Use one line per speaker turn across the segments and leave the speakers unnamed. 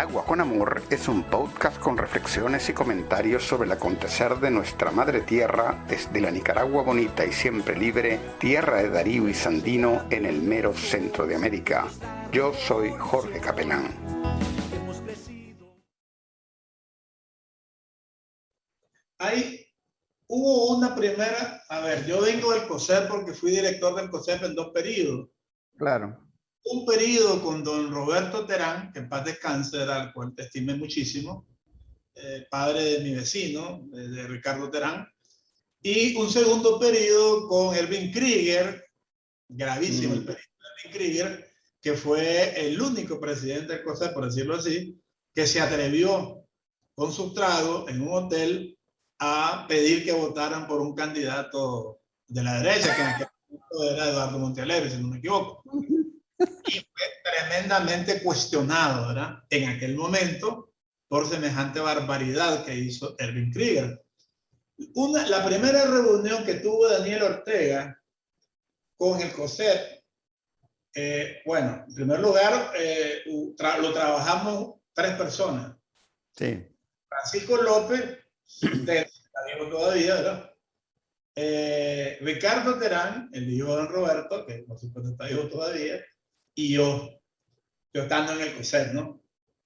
Nicaragua con Amor es un podcast con reflexiones y comentarios sobre el acontecer de nuestra madre tierra desde la Nicaragua bonita y siempre libre, tierra de Darío y Sandino en el mero centro de América. Yo soy Jorge Capelán.
Ahí hubo una primera, a ver, yo vengo del COSEP porque fui director del COSEP en dos periodos.
Claro
un periodo con don Roberto Terán, que en paz descanse, al cual te estimé muchísimo, eh, padre de mi vecino, de, Ricardo Terán, y un segundo periodo con Erwin Krieger, gravísimo el mm. periodo de Erwin Krieger, que fue el único presidente del COSEP, por decirlo así, que se atrevió con su trago en un hotel a pedir que votaran por un candidato de la derecha, que en aquel momento era Eduardo Montealegre, si no me equivoco y fue tremendamente cuestionado ¿verdad? en aquel momento por semejante barbaridad que hizo Erwin Krieger. Una, la primera reunión que tuvo Daniel Ortega con el COSEP, eh, bueno, en primer lugar, eh, lo trabajamos tres personas.
Sí.
Francisco López, de, todavía, ¿verdad? Eh, Ricardo Terán, el hijo de don Roberto, que por supuesto está vivo todavía, y yo, yo estando en el COSET, ¿no?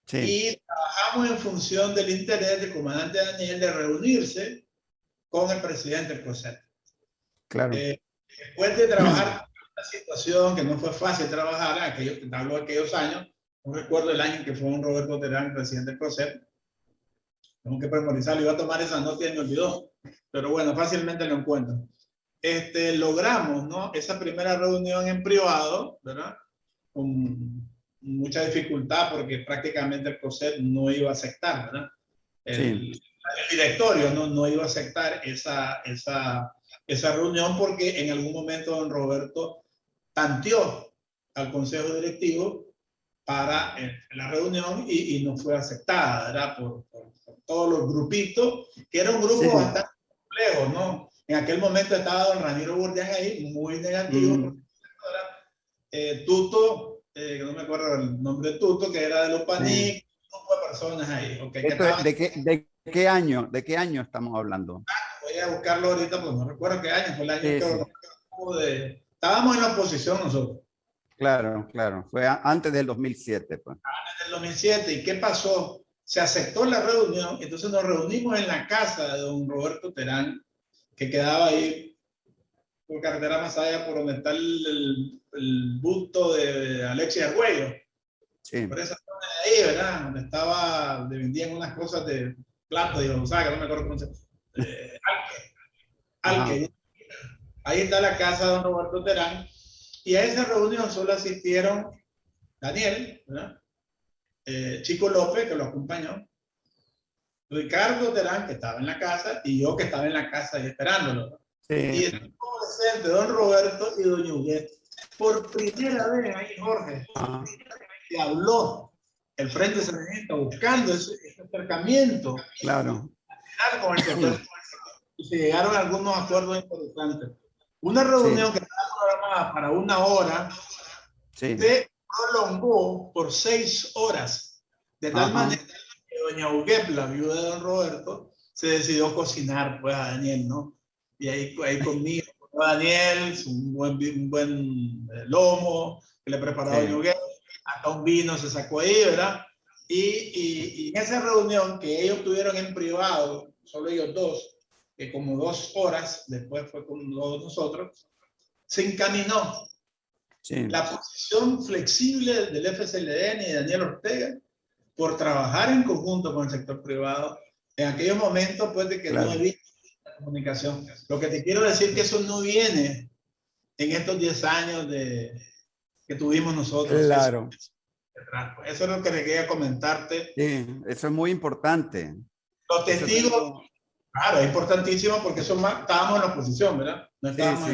Sí. Y trabajamos en función del interés del comandante Daniel de reunirse con el presidente del COSET.
Claro.
Eh, después de trabajar una situación que no fue fácil trabajar, aquellos, hablo de aquellos años, no recuerdo el año en que fue un Roberto Terán, presidente del COSET, tengo que memorizarlo, iba a tomar esa nota y me olvidó, pero bueno, fácilmente lo encuentro. Este, logramos, ¿no? Esa primera reunión en privado, ¿verdad? Con mucha dificultad porque prácticamente el COSET no iba a aceptar, ¿verdad? El, directorio no, no iba a aceptar esa, esa, esa reunión porque en algún momento don Roberto tanteó al consejo directivo para eh, la reunión y, y, no fue aceptada, ¿verdad? Por, por, todos los grupitos, que era un grupo bastante complejo, ¿no? En aquel momento estaba don Ramiro Burdián ahí, muy negativo, mm. Eh, Tuto, eh, no me acuerdo el nombre de Tuto, que era de los Panic, un grupo de personas ahí.
¿de, qué, ¿De qué año? ¿De qué año estamos hablando?
Ah, voy a buscarlo ahorita, pues no recuerdo qué año, fue el año que Estábamos en la oposición nosotros.
Claro, claro, fue antes del 2007. Pues.
Antes del 2007, ¿y qué pasó? Se aceptó la reunión, entonces nos reunimos en la casa de don Roberto Terán, que quedaba ahí por carretera más allá por donde está el, el, busto de Alexia Arguello. Sí. Por esa zona de ahí, ¿verdad? Donde estaba, donde vendían unas cosas de plato, de Gonzaga, no me acuerdo cómo se eh, Alque. Alque. Ahí está la casa de don Roberto Terán. Y a esa reunión solo asistieron Daniel, ¿verdad? Eh, Chico López, que lo acompañó, Ricardo Terán, que estaba en la casa, y yo que estaba en la casa ahí esperándolo. Sí. Y estuvo presente don Roberto y doña Huguet. Por primera vez ahí, Jorge, ah. que habló el Frente Sandinista buscando ese, acercamiento.
Claro.
Con el y se llegaron a algunos acuerdos interesantes. Una reunión que estaba programada para una hora sí. se prolongó por seis horas. De tal manera que doña Huguet, la viuda de don Roberto, se decidió cocinar pues a Daniel, ¿no? y ahí, ahí conmigo, Daniel, un buen, un buen eh, lomo que le preparaba sí. hasta un vino se sacó ahí, ¿verdad? Y, y, en esa reunión que ellos tuvieron en privado, solo ellos dos, que como dos horas después fue con todos nosotros, se encaminó sí. la posición flexible del FSLN y de Daniel Ortega por trabajar en conjunto con el sector privado en aquellos momentos pues de que claro. no había comunicación. Lo que te quiero decir que eso no viene en estos 10 años de, que tuvimos nosotros.
Claro.
Eso, es lo que le quería comentarte.
Sí, eso es muy importante.
Los testigos, claro, es importantísimo porque eso más, estábamos en la oposición, ¿verdad? No
estábamos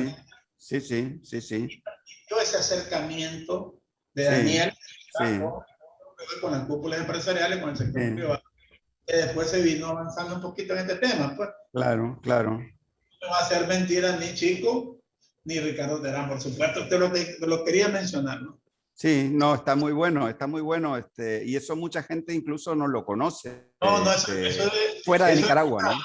sí, sí. sí, sí, sí, sí.
ese acercamiento de Daniel con las cúpulas empresariales, con el sector privado después se vino avanzando un poquito en este tema, pues.
Claro, claro.
No va a ser mentira ni Chico ni Ricardo Terán, por supuesto, te lo, lo quería mencionar, ¿no?
Sí, no, está muy bueno, está muy bueno. Este, y eso mucha gente incluso no lo conoce. No, no, eso,
este, es, fuera de Nicaragua, ¿no?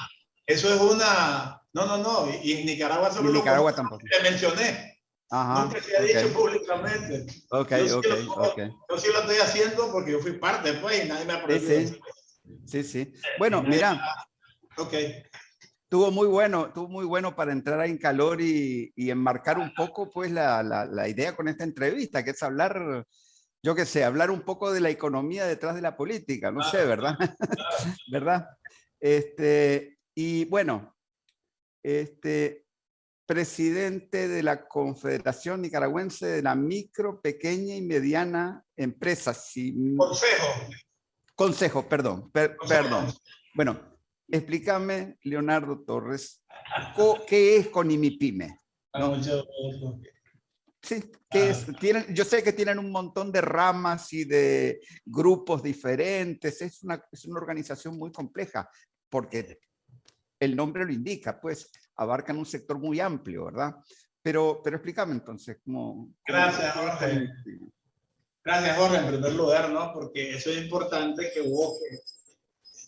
Eso es una... No, no, no. Y en Nicaragua solo
Nicaragua tampoco.
Te mencioné. Ajá, Nunca se ha dicho públicamente.
Ok, ok, ok.
Yo sí lo estoy haciendo porque yo fui parte después y nadie me ha
Sí, sí. Sí, sí. Bueno, mira.
Ok.
Tuvo muy bueno, tuvo muy bueno para entrar en calor y, y enmarcar un poco pues la, la, la, idea con esta entrevista, que es hablar, yo qué sé, hablar un poco de la economía detrás de la política, no sé, ¿verdad? ¿Verdad? Este, y bueno, este, presidente de la Confederación Nicaragüense de la Micro, Pequeña y Mediana Empresas.
Consejo.
Consejo, perdón, perdón. Bueno, Explícame, Leonardo Torres, ¿qué es Conimipime? ¿no? Sí, ¿qué es? Tienen, yo sé que tienen un montón de ramas y de grupos diferentes, es una, es una organización muy compleja, porque el nombre lo indica, pues abarcan un sector muy amplio, ¿verdad? Pero, pero explícame entonces, ¿cómo?
Gracias, Jorge. Gracias, Jorge, en primer lugar, ¿no? Porque eso es importante que vos,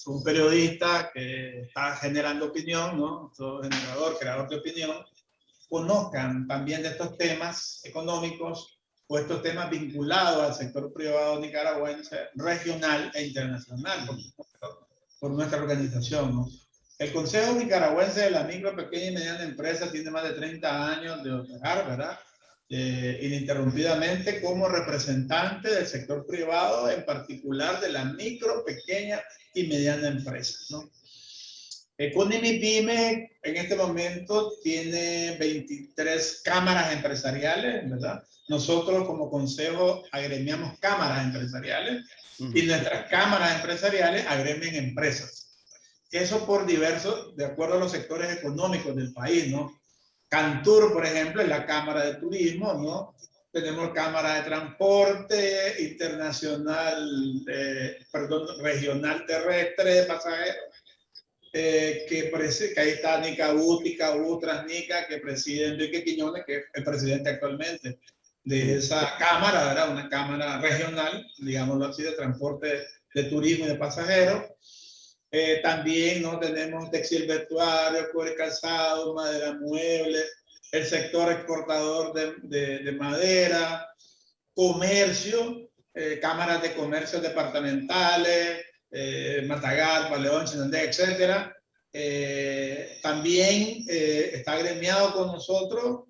un periodista que está generando opinión, ¿no? Todo generador, creador de opinión, conozcan también de estos temas económicos o estos temas vinculados al sector privado nicaragüense, regional e internacional, por, por nuestra organización, ¿no? El Consejo Nicaragüense de la Micro, Pequeña y Mediana Empresa tiene más de 30 años de operar, ¿verdad? Eh, ininterrumpidamente como representante del sector privado, en particular de la micro, pequeña y mediana empresa. ¿no? Economy Pyme en este momento tiene 23 cámaras empresariales, ¿verdad? Nosotros como consejo agremiamos cámaras empresariales y nuestras cámaras empresariales agremian empresas. Eso por diversos, de acuerdo a los sectores económicos del país, ¿no? Cantur, por ejemplo, es la Cámara de Turismo, ¿no? Tenemos Cámara de Transporte Internacional, perdón, Regional Terrestre de Pasajeros, eh, que, que, ahí está Nica Tica Transnica, que preside Enrique Quiñones, que es el presidente actualmente de esa cámara, ¿verdad? Una cámara regional, digámoslo así, de transporte de turismo y de pasajeros. Eh, también ¿no? tenemos textil vestuario, cuero calzado, madera mueble, el sector exportador de, de, madera, comercio, eh, cámaras de comercio departamentales, eh, Matagal, Paleón, Chinandé, etc. Eh, también está agremiado con nosotros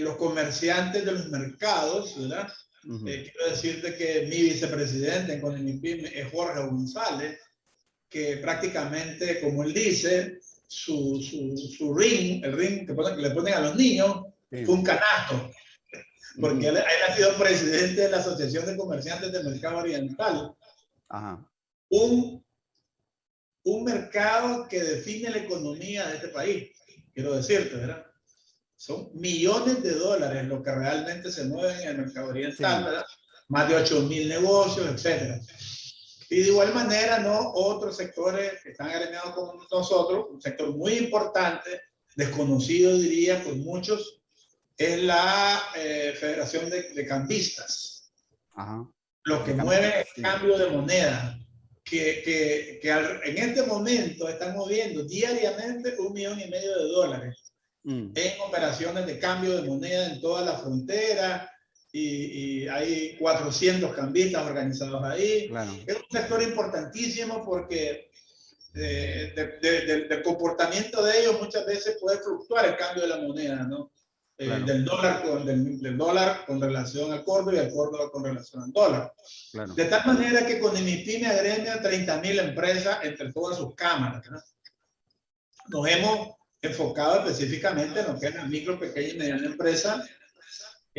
los comerciantes de los mercados, ¿verdad? quiero decirte que mi vicepresidente en Conimipim es Jorge González, que prácticamente, como él dice, su, su, su ring, el ring que, le ponen a los niños, fue un canasto. Porque él, ha sido presidente de la Asociación de Comerciantes del Mercado Oriental. Un, un mercado que define la economía de este país, quiero decirte, ¿verdad? Son millones de dólares lo que realmente se mueven en el mercado oriental, ¿verdad? Más de 8 mil negocios, etcétera. Y de igual manera, ¿no? Otros sectores que están agremiados con nosotros, un sector muy importante, desconocido diría por muchos, es la eh, Federación de, de Cambistas. Ajá. Lo que mueve el cambio de moneda, que, que, que en este momento están moviendo diariamente un millón y medio de dólares mm. en operaciones de cambio de moneda en toda la frontera, y, hay 400 cambistas organizados ahí. Es un sector importantísimo porque eh, del comportamiento de ellos muchas veces puede fluctuar el cambio de la moneda, ¿no? Eh, del, dólar con, del, dólar con relación al córdoba y al córdoba con relación al dólar. De tal manera que con IMIPIME agremia 30 mil empresas entre todas sus cámaras. Nos hemos enfocado específicamente en lo que es la micro, pequeña y mediana empresa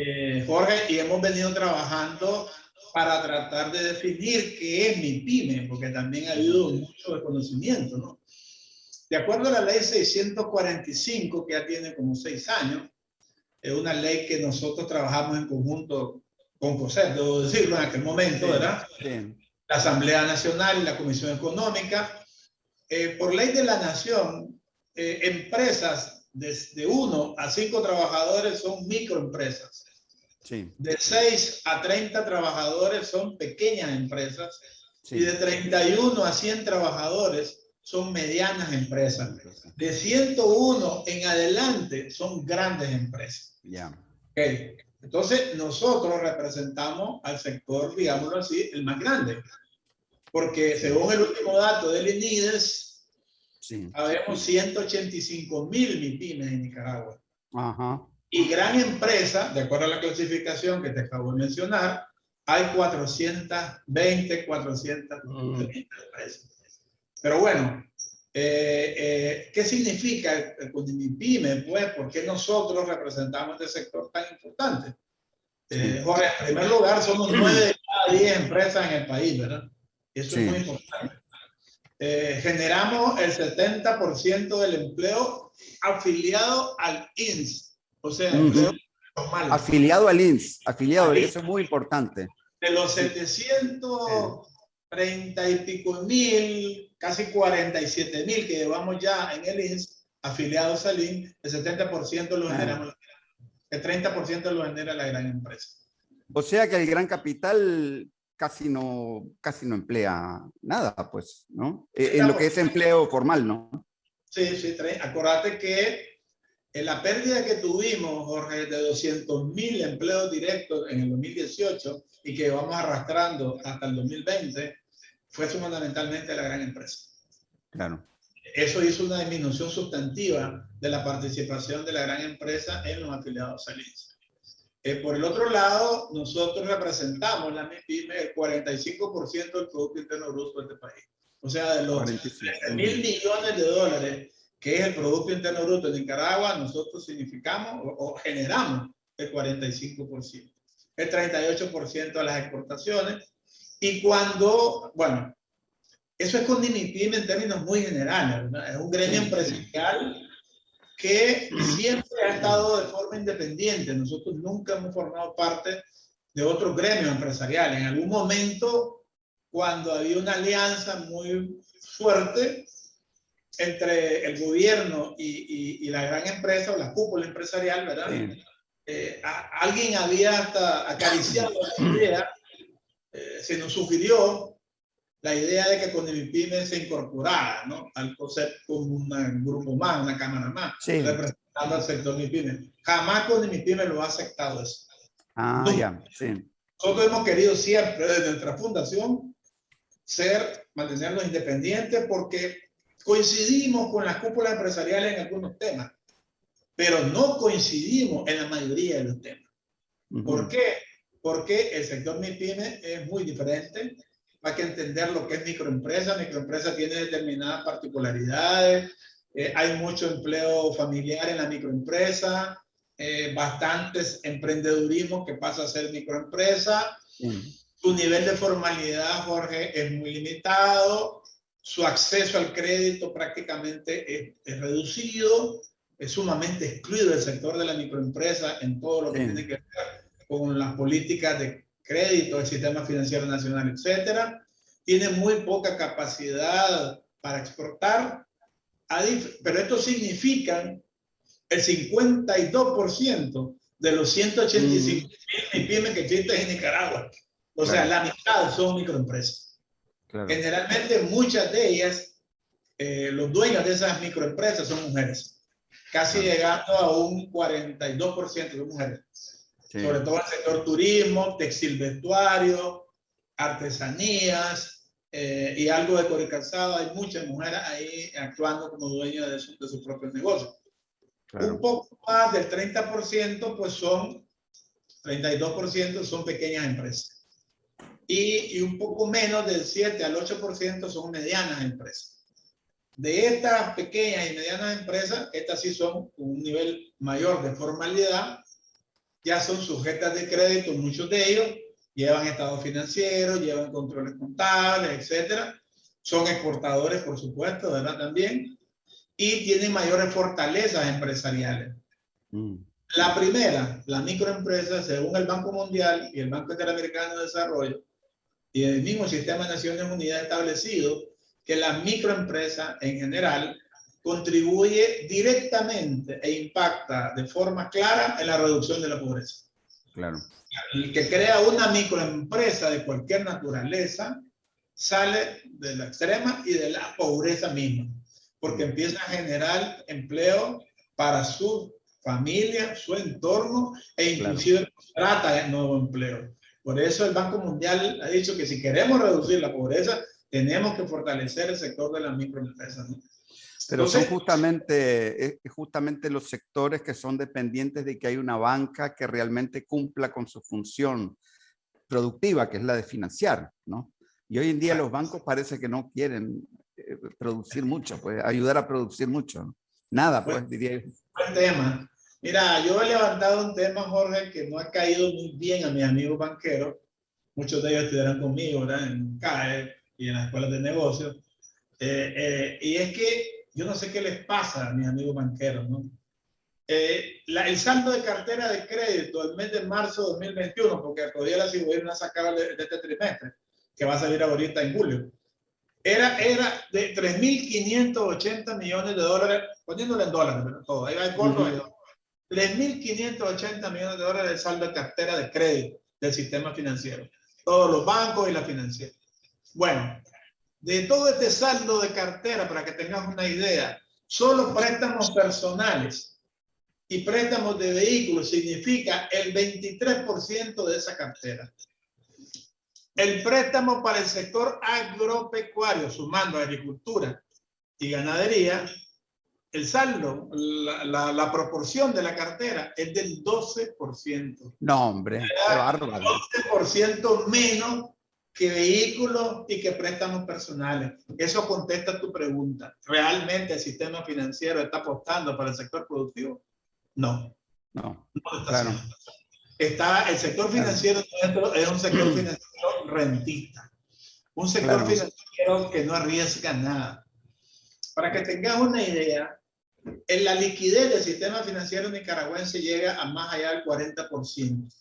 eh, Jorge, y hemos venido trabajando para tratar de definir qué es mi pyme, porque también ha habido mucho desconocimiento, ¿no? De acuerdo a la ley 645, que ya tiene como seis años, es una ley que nosotros trabajamos en conjunto con COSET, debo decirlo en aquel momento, ¿verdad? La Asamblea Nacional y la Comisión Económica. Eh, por ley de la Nación, eh, empresas desde uno a cinco trabajadores son microempresas. De 6 a 30 trabajadores son pequeñas empresas y de 31 a 100 trabajadores son medianas empresas. De 101 en adelante son grandes empresas.
Ya.
Entonces, nosotros representamos al sector, digámoslo así, el más grande. Porque según el último dato del INIDES, sí. habemos 185 mil MIPIMES en Nicaragua.
Ajá.
Y gran empresa, de acuerdo a la clasificación que te acabo de mencionar, hay 420, 430 mm. empresas. Pero bueno, eh, eh, ¿qué significa el, el Pues, ¿por qué nosotros representamos este sector tan importante? Eh, Jorge, en primer lugar, somos 9 de cada 10 empresas en el país, ¿verdad? Eso es muy importante. generamos el 70% del empleo afiliado al INS, o sea, empleo
normal. Afiliado al INS, afiliado, eso es muy importante.
De los 730 y pico mil, casi 47 mil que llevamos ya en el INS, afiliados al INS, el 70% lo generamos, el 30% lo genera la gran empresa.
O sea que el gran capital casi no, casi no emplea nada, pues, ¿no? Eh, en lo que es empleo formal, ¿no?
Sí, sí, acuérdate que en la pérdida que tuvimos, Jorge, de 200 mil empleos directos en el 2018 y que vamos arrastrando hasta el 2020, fue fundamentalmente la gran empresa.
Claro.
Eso hizo una disminución sustantiva de la participación de la gran empresa en los afiliados salientes. Eh, por el otro lado, nosotros representamos la MIPYME el 45% del Producto Interno Bruto de este país. O sea, de los mil millones de dólares que es el Producto Interno Bruto de Nicaragua, nosotros significamos o, generamos el 45%, el 38% de las exportaciones. Y cuando, bueno, eso es con DIMIPIM en términos muy generales, es un gremio empresarial que siempre ha estado de forma independiente. Nosotros nunca hemos formado parte de otro gremio empresarial. En algún momento, cuando había una alianza muy fuerte, entre el gobierno y, y, la gran empresa o la cúpula empresarial, ¿verdad? Eh, alguien había hasta acariciado la idea, eh, se nos sugirió la idea de que con el PYME se incorporara ¿no? al concepto como un grupo más, una cámara más, representando al sector MIPYME. Jamás con el PYME lo ha aceptado eso.
Ah, ya, sí.
Nosotros hemos querido siempre, desde nuestra fundación, ser, mantenernos independientes porque Coincidimos con las cúpulas empresariales en algunos temas, pero no coincidimos en la mayoría de los temas. ¿Por qué? Porque el sector MIPYME es muy diferente. Hay que entender lo que es microempresa. Microempresa tiene determinadas particularidades. Eh, hay mucho empleo familiar en la microempresa. Eh, bastantes emprendedurismo que pasa a ser microempresa. Su nivel de formalidad, Jorge, es muy limitado su acceso al crédito prácticamente es, reducido, es sumamente excluido del sector de la microempresa en todo lo que tiene que ver con las políticas de crédito, el sistema financiero nacional, etcétera. Tiene muy poca capacidad para exportar, pero esto significa el 52% de los 185 mil pymes que existen en Nicaragua. O sea, la mitad son microempresas. Generalmente muchas de ellas, eh, los dueños de esas microempresas son mujeres, casi llegando a un 42% de mujeres. Sobre todo en el sector turismo, textil vestuario, artesanías eh, y algo de core calzado. Hay muchas mujeres ahí actuando como dueñas de, su, de sus propios negocios. Un poco más del 30% pues son, 32% son pequeñas empresas y, un poco menos del 7 al 8% son medianas empresas. De estas pequeñas y medianas empresas, estas sí son con un nivel mayor de formalidad, ya son sujetas de crédito, muchos de ellos llevan estados financieros, llevan controles contables, etcétera. Son exportadores, por supuesto, ¿verdad? También. Y tienen mayores fortalezas empresariales. Mm. La primera, la microempresa, según el Banco Mundial y el Banco Interamericano de Desarrollo, y el mismo sistema de Naciones Unidas ha establecido que la microempresa en general contribuye directamente e impacta de forma clara en la reducción de la pobreza.
Claro.
El que crea una microempresa de cualquier naturaleza sale de la extrema y de la pobreza misma, porque empieza a generar empleo para su familia, su entorno e inclusive trata de nuevo empleo. Por eso el Banco Mundial ha dicho que si queremos reducir la pobreza, tenemos que fortalecer el sector de las microempresas.
Pero son justamente, eh, justamente los sectores que son dependientes de que hay una banca que realmente cumpla con su función productiva, que es la de financiar, ¿no? Y hoy en día los bancos parece que no quieren eh, producir mucho, pues ayudar a producir mucho. Nada, pues, diría yo.
Buen tema. Mira, yo he levantado un tema, Jorge, que no ha caído muy bien a mis amigos banqueros. Muchos de ellos estudiaron conmigo, ¿verdad? En CAE y en las escuelas de negocios. Eh, eh, y es que yo no sé qué les pasa a mis amigos banqueros, ¿no? la, el saldo de cartera de crédito el mes de marzo de 2021, porque todavía la a sacar de, de este trimestre, que va a salir ahorita en julio, era, era de 3.580 millones de dólares, poniéndole en dólares, pero todo, ahí va el corto, 3.580 millones de dólares de saldo de cartera de crédito del sistema financiero. Todos los bancos y la financiera. Bueno, de todo este saldo de cartera, para que tengas una idea, solo préstamos personales y préstamos de vehículos significa el 23% de esa cartera. El préstamo para el sector agropecuario, sumando agricultura y ganadería, el saldo, la, la, proporción de la cartera es del 12%.
No, hombre,
qué bárbaro. 12% menos que vehículos y que préstamos personales. Eso contesta tu pregunta. ¿Realmente el sistema financiero está apostando para el sector productivo? No.
No, claro.
Está, el sector financiero es un sector financiero rentista. Un sector financiero que no arriesga nada. Para que tengas una idea, en la liquidez del sistema financiero nicaragüense llega a más allá del 40%.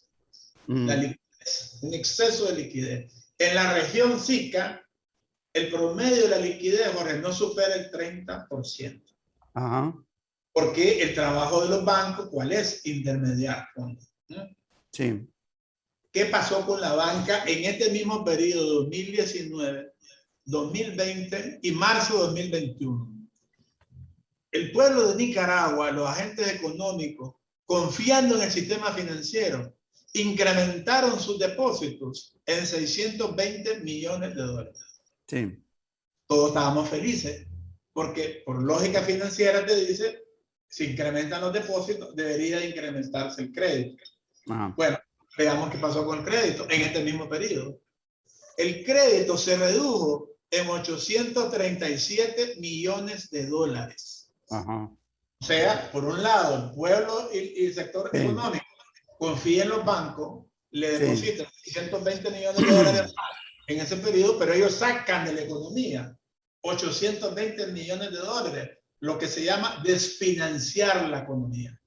Mm. La liquidez, un exceso de liquidez. En la región SICA, el promedio de la liquidez, Jorge, no supera el 30%. Ajá. Porque el trabajo de los bancos, ¿cuál es? Intermediar
Sí.
¿Qué pasó con la banca en este mismo periodo 2019, 2020 y marzo de 2021? El pueblo de Nicaragua, los agentes económicos, confiando en el sistema financiero, incrementaron sus depósitos en 620 millones de dólares.
Sí.
Todos estábamos felices, porque por lógica financiera te dice, si incrementan los depósitos, debería incrementarse el crédito. Bueno, veamos qué pasó con el crédito en este mismo periodo. El crédito se redujo en 837 millones de dólares. O sea, por un lado, el pueblo y, el sector económico confían en los bancos, le depositan 120 millones de dólares en ese periodo, pero ellos sacan de la economía 820 millones de dólares, lo que se llama desfinanciar la economía.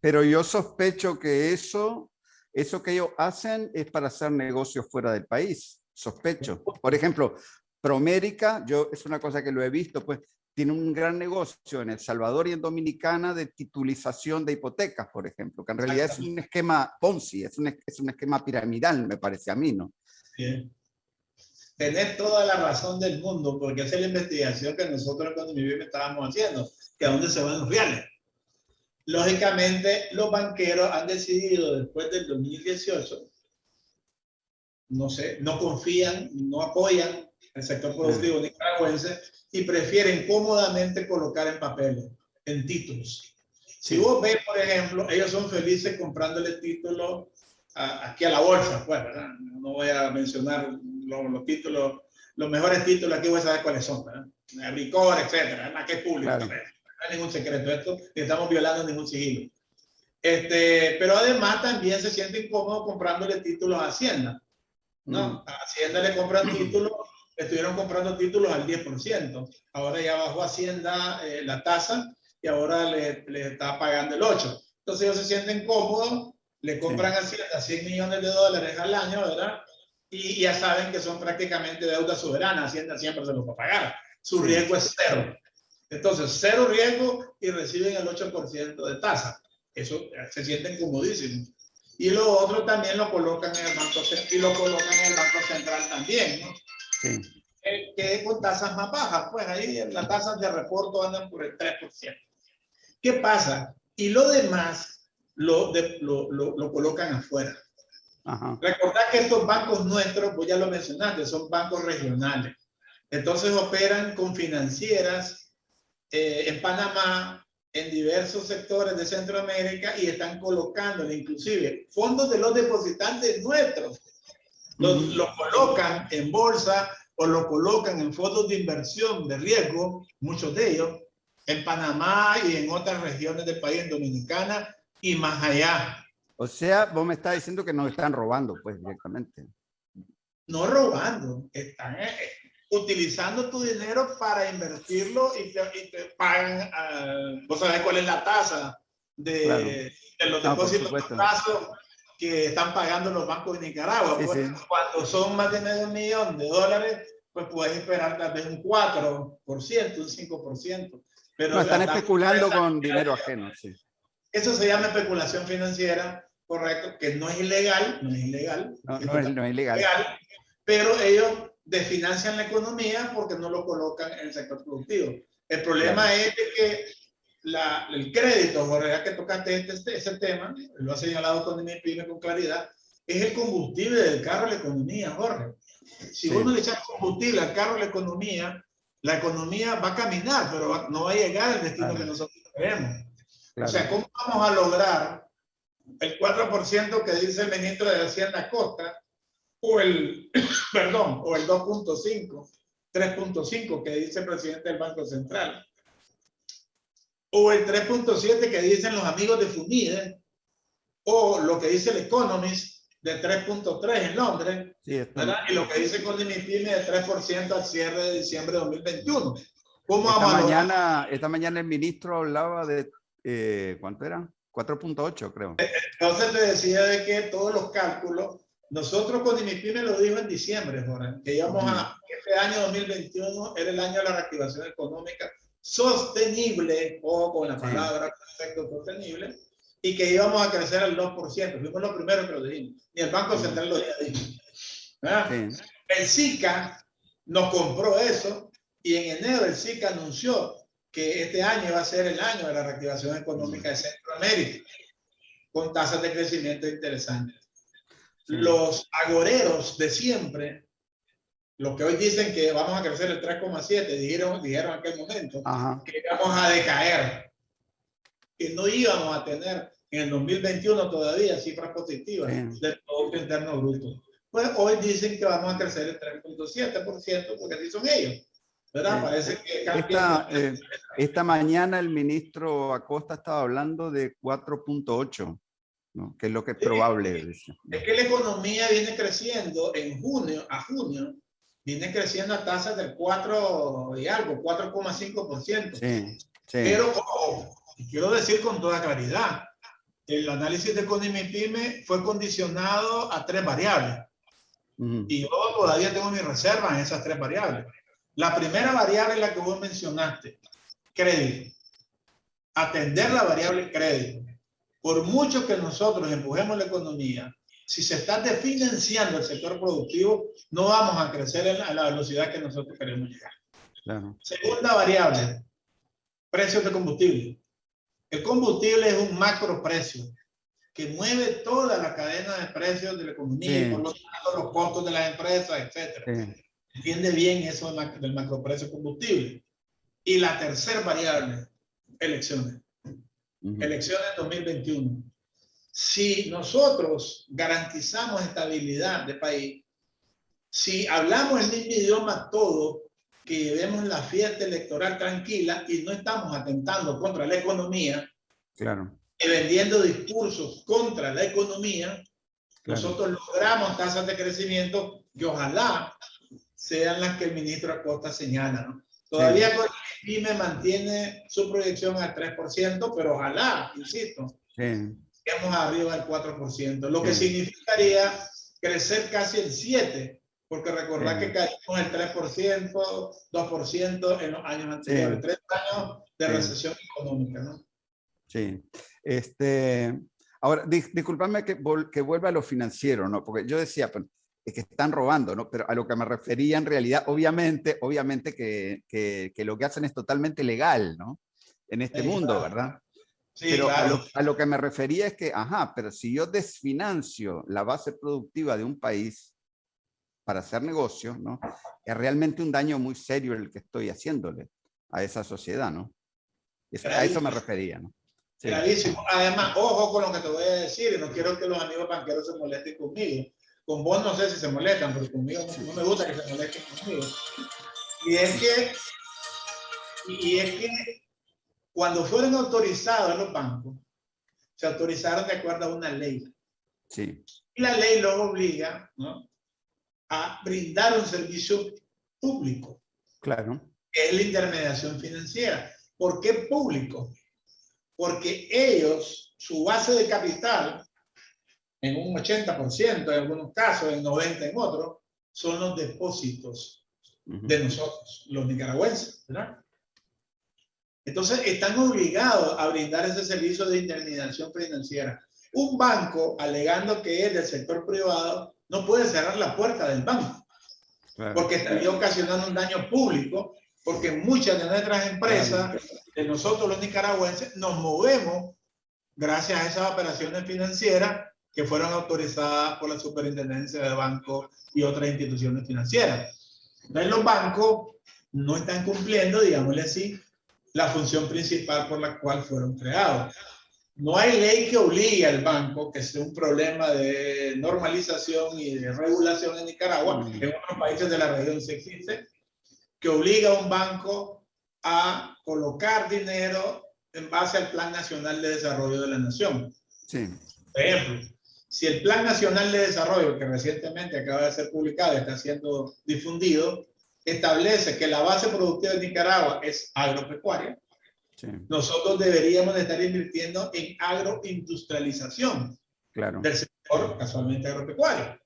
Pero yo sospecho que eso eso que ellos hacen es para hacer negocios fuera del país, sospecho. Por ejemplo, Promérica, yo es una cosa que lo he visto, pues tiene un gran negocio en El Salvador y en Dominicana de titulización de hipotecas, por ejemplo, que en realidad es un esquema Ponzi, es un, es un esquema piramidal, me parece a mí, ¿no?
Bien. Tenés toda la razón del mundo, porque esa es la investigación que nosotros cuando mi estábamos haciendo, que a dónde se van los reales. Lógicamente, los banqueros han decidido después del 2018, no sé, no confían, no apoyan el sector productivo nicaragüense y prefieren cómodamente colocar en papeles, en títulos. Si vos ves, por ejemplo, ellos son felices comprándole títulos aquí a la bolsa, pues, ¿verdad? No voy a mencionar los, títulos, los mejores títulos aquí voy a saber cuáles son, ¿verdad? Ricor, etcétera, ¿verdad? que es público no hay ningún secreto esto, ni estamos violando ningún sigilo. Este, pero además también se siente incómodo comprándole títulos a Hacienda. ¿no? Mm. A Hacienda le compran títulos, estuvieron comprando títulos al 10%. Ahora ya bajó Hacienda eh, la tasa y ahora le, le, está pagando el 8%. Entonces ellos se sienten cómodos, le compran a Hacienda 100 millones de dólares al año, ¿verdad? Y ya saben que son prácticamente deuda soberana. Hacienda siempre se los va a pagar. Su riesgo es cero. Entonces, cero riesgo y reciben el 8% de tasa. Eso se sienten comodísimos. y lo otro también lo colocan en el Banco y lo colocan en el Banco Central también, ¿no? Sí. Que con tasas más bajas, pues ahí las tasas de reporto andan por el 3%. ¿Qué pasa? Y lo demás lo, lo, lo, colocan afuera. Ajá. Recordad que estos bancos nuestros, pues ya lo mencionaste, son bancos regionales. Entonces operan con financieras eh, en Panamá, en diversos sectores de Centroamérica y están colocando inclusive fondos de los depositantes nuestros. Los, los, colocan en bolsa o lo colocan en fondos de inversión de riesgo, muchos de ellos, en Panamá y en otras regiones del país, en Dominicana y más allá.
O sea, vos me estás diciendo que nos están robando, pues, directamente.
No robando, están eh, utilizando tu dinero para invertirlo y te, pagan, uh, vos sabés cuál es la tasa de, de los depósitos plazo que están pagando los bancos de Nicaragua. Pues, cuando son más de medio millón de dólares, pues puedes esperar tal vez un 4%, un 5%.
Pero no, están especulando con dinero ajeno, sí.
Eso se llama especulación financiera, correcto, que no es ilegal, no es ilegal.
No, no, es, no es ilegal.
Pero ellos desfinancian la economía porque no lo colocan en el sector productivo. El problema es que la, el crédito, Jorge, ya que tocaste este, este, ese tema, lo ha señalado con con claridad, es el combustible del carro de la economía, Jorge. Si uno le echa combustible al carro de la economía, la economía va a caminar, pero no va a llegar al destino que nosotros queremos. O sea, ¿cómo vamos a lograr el 4% que dice el ministro de Hacienda Costa o el, perdón, o el 2.5, 3.5 que dice el presidente del Banco Central? O el 3.7 que dicen los amigos de FUNIDE, o lo que dice el Economist de 3.3 en Londres, y lo que dice Condimipime de 3% al cierre de diciembre de 2021.
¿Cómo esta, mañana, esta mañana el ministro hablaba de, eh, ¿cuánto era? 4.8 creo.
Entonces te decía de que todos los cálculos, nosotros con IMIPYME lo dijo en diciembre, Jorge, que íbamos a, este año 2021 era el año de la reactivación económica sostenible, o con la palabra efecto sostenible, y que íbamos a crecer al 2%. Fuimos los primeros que lo dijimos. Y el Banco Central lo dijo. El SICA nos compró eso y en enero el SICA anunció que este año va a ser el año de la reactivación económica de Centroamérica, con tasas de crecimiento interesantes. Los agoreros de siempre los que hoy dicen que vamos a crecer el 3,7, dijeron, dijeron en aquel momento que íbamos a decaer, que no íbamos a tener en el 2021 todavía cifras positivas del Producto Interno Bruto. Pues hoy dicen que vamos a crecer el 3,7% porque así son ellos. ¿verdad? Parece que
esta, eh, esta mañana el ministro Acosta estaba hablando de 4.8. ¿no? que es lo que es probable.
Es que la economía viene creciendo en junio a junio viene creciendo a tasas del 4 y algo, 4,5%. Sí, sí. Pero quiero decir con toda claridad, el análisis de Pyme fue condicionado a tres variables. Y yo todavía tengo mi reserva en esas tres variables. La primera variable es la que vos mencionaste, crédito. Atender la variable crédito. Por mucho que nosotros empujemos la economía, si se está desfinanciando el sector productivo, no vamos a crecer a la velocidad que nosotros queremos llegar. Segunda variable, precios de combustible. El combustible es un macro precio que mueve toda la cadena de precios de la economía, por lo tanto los costos de las empresas, etc. Entiende bien eso del macro precio combustible. Y la tercera variable, elecciones. Elecciones 2021 si nosotros garantizamos estabilidad de país, si hablamos el mismo idioma todo, que llevemos la fiesta electoral tranquila y no estamos atentando contra la economía,
claro.
y vendiendo discursos contra la economía, nosotros logramos tasas de crecimiento que ojalá sean las que el ministro Acosta señala. Todavía sí. el PYME mantiene su proyección al 3%, pero ojalá, insisto, sí lleguemos arriba del 4%, lo que significaría crecer casi el 7%, porque recordar que caímos el 3%, 2% en los años anteriores, tres años de recesión económica, ¿no?
Sí. Este, Ahora, disculpadme que, que vuelva a lo financiero, ¿no? Porque yo decía, pues, es que están robando, ¿no? Pero a lo que me refería en realidad, obviamente, obviamente que, que, lo que hacen es totalmente legal, ¿no? En este mundo, ¿verdad? Sí, pero a, lo, a, lo, que me refería es que, ajá, pero si yo desfinancio la base productiva de un país para hacer negocio, ¿no? Es realmente un daño muy serio el que estoy haciéndole a esa sociedad, ¿no? a eso me refería, ¿no?
Clarísimo. Además, ojo con lo que te voy a decir, y no quiero que los amigos banqueros se molesten conmigo. Con vos no sé si se molestan, pero conmigo no, me gusta que se molesten conmigo. Y es que, y es que cuando fueron autorizados los bancos, se autorizaron de acuerdo a una ley.
Sí.
Y la ley los obliga ¿no? a brindar un servicio público.
Claro.
Que es la intermediación financiera. ¿Por qué público? porque ellos, su base de capital, en un 80% en algunos casos, en 90% en otros, son los depósitos de nosotros, los nicaragüenses, ¿verdad? Entonces, están obligados a brindar ese servicio de indemnización financiera. Un banco, alegando que es del sector privado, no puede cerrar la puerta del banco, porque estaría ocasionando un daño público porque muchas de nuestras empresas, de nosotros los nicaragüenses, nos movemos gracias a esas operaciones financieras que fueron autorizadas por la Superintendencia de Bancos y otras instituciones financieras. Entonces los bancos no están cumpliendo, digámosle así, la función principal por la cual fueron creados. No hay ley que obligue al banco, que sea un problema de normalización y de regulación en Nicaragua, mm. en otros países de la región se existe, que obliga a un banco a colocar dinero en base al Plan Nacional de Desarrollo de la Nación.
Sí.
Por ejemplo, si el Plan Nacional de Desarrollo, que recientemente acaba de ser publicado está siendo difundido, establece que la base productiva de Nicaragua es agropecuaria, sí. nosotros deberíamos estar invirtiendo en agroindustrialización
claro.
del sector casualmente agropecuario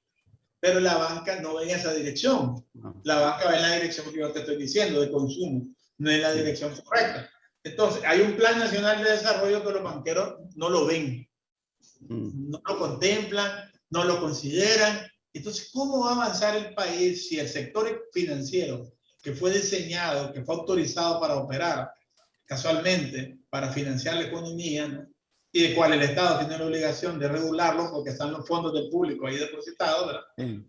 pero la banca no va en esa dirección. La banca va en la dirección que yo te estoy diciendo, de consumo, no en la dirección correcta. Entonces, hay un plan nacional de desarrollo que los banqueros no lo ven, mm. no lo contemplan, no lo consideran. Entonces, ¿cómo va a avanzar el país si el sector financiero que fue diseñado, que fue autorizado para operar casualmente, para financiar la economía, ¿no? y de cual el Estado tiene la obligación de regularlo porque están los fondos del público ahí depositados, ¿verdad?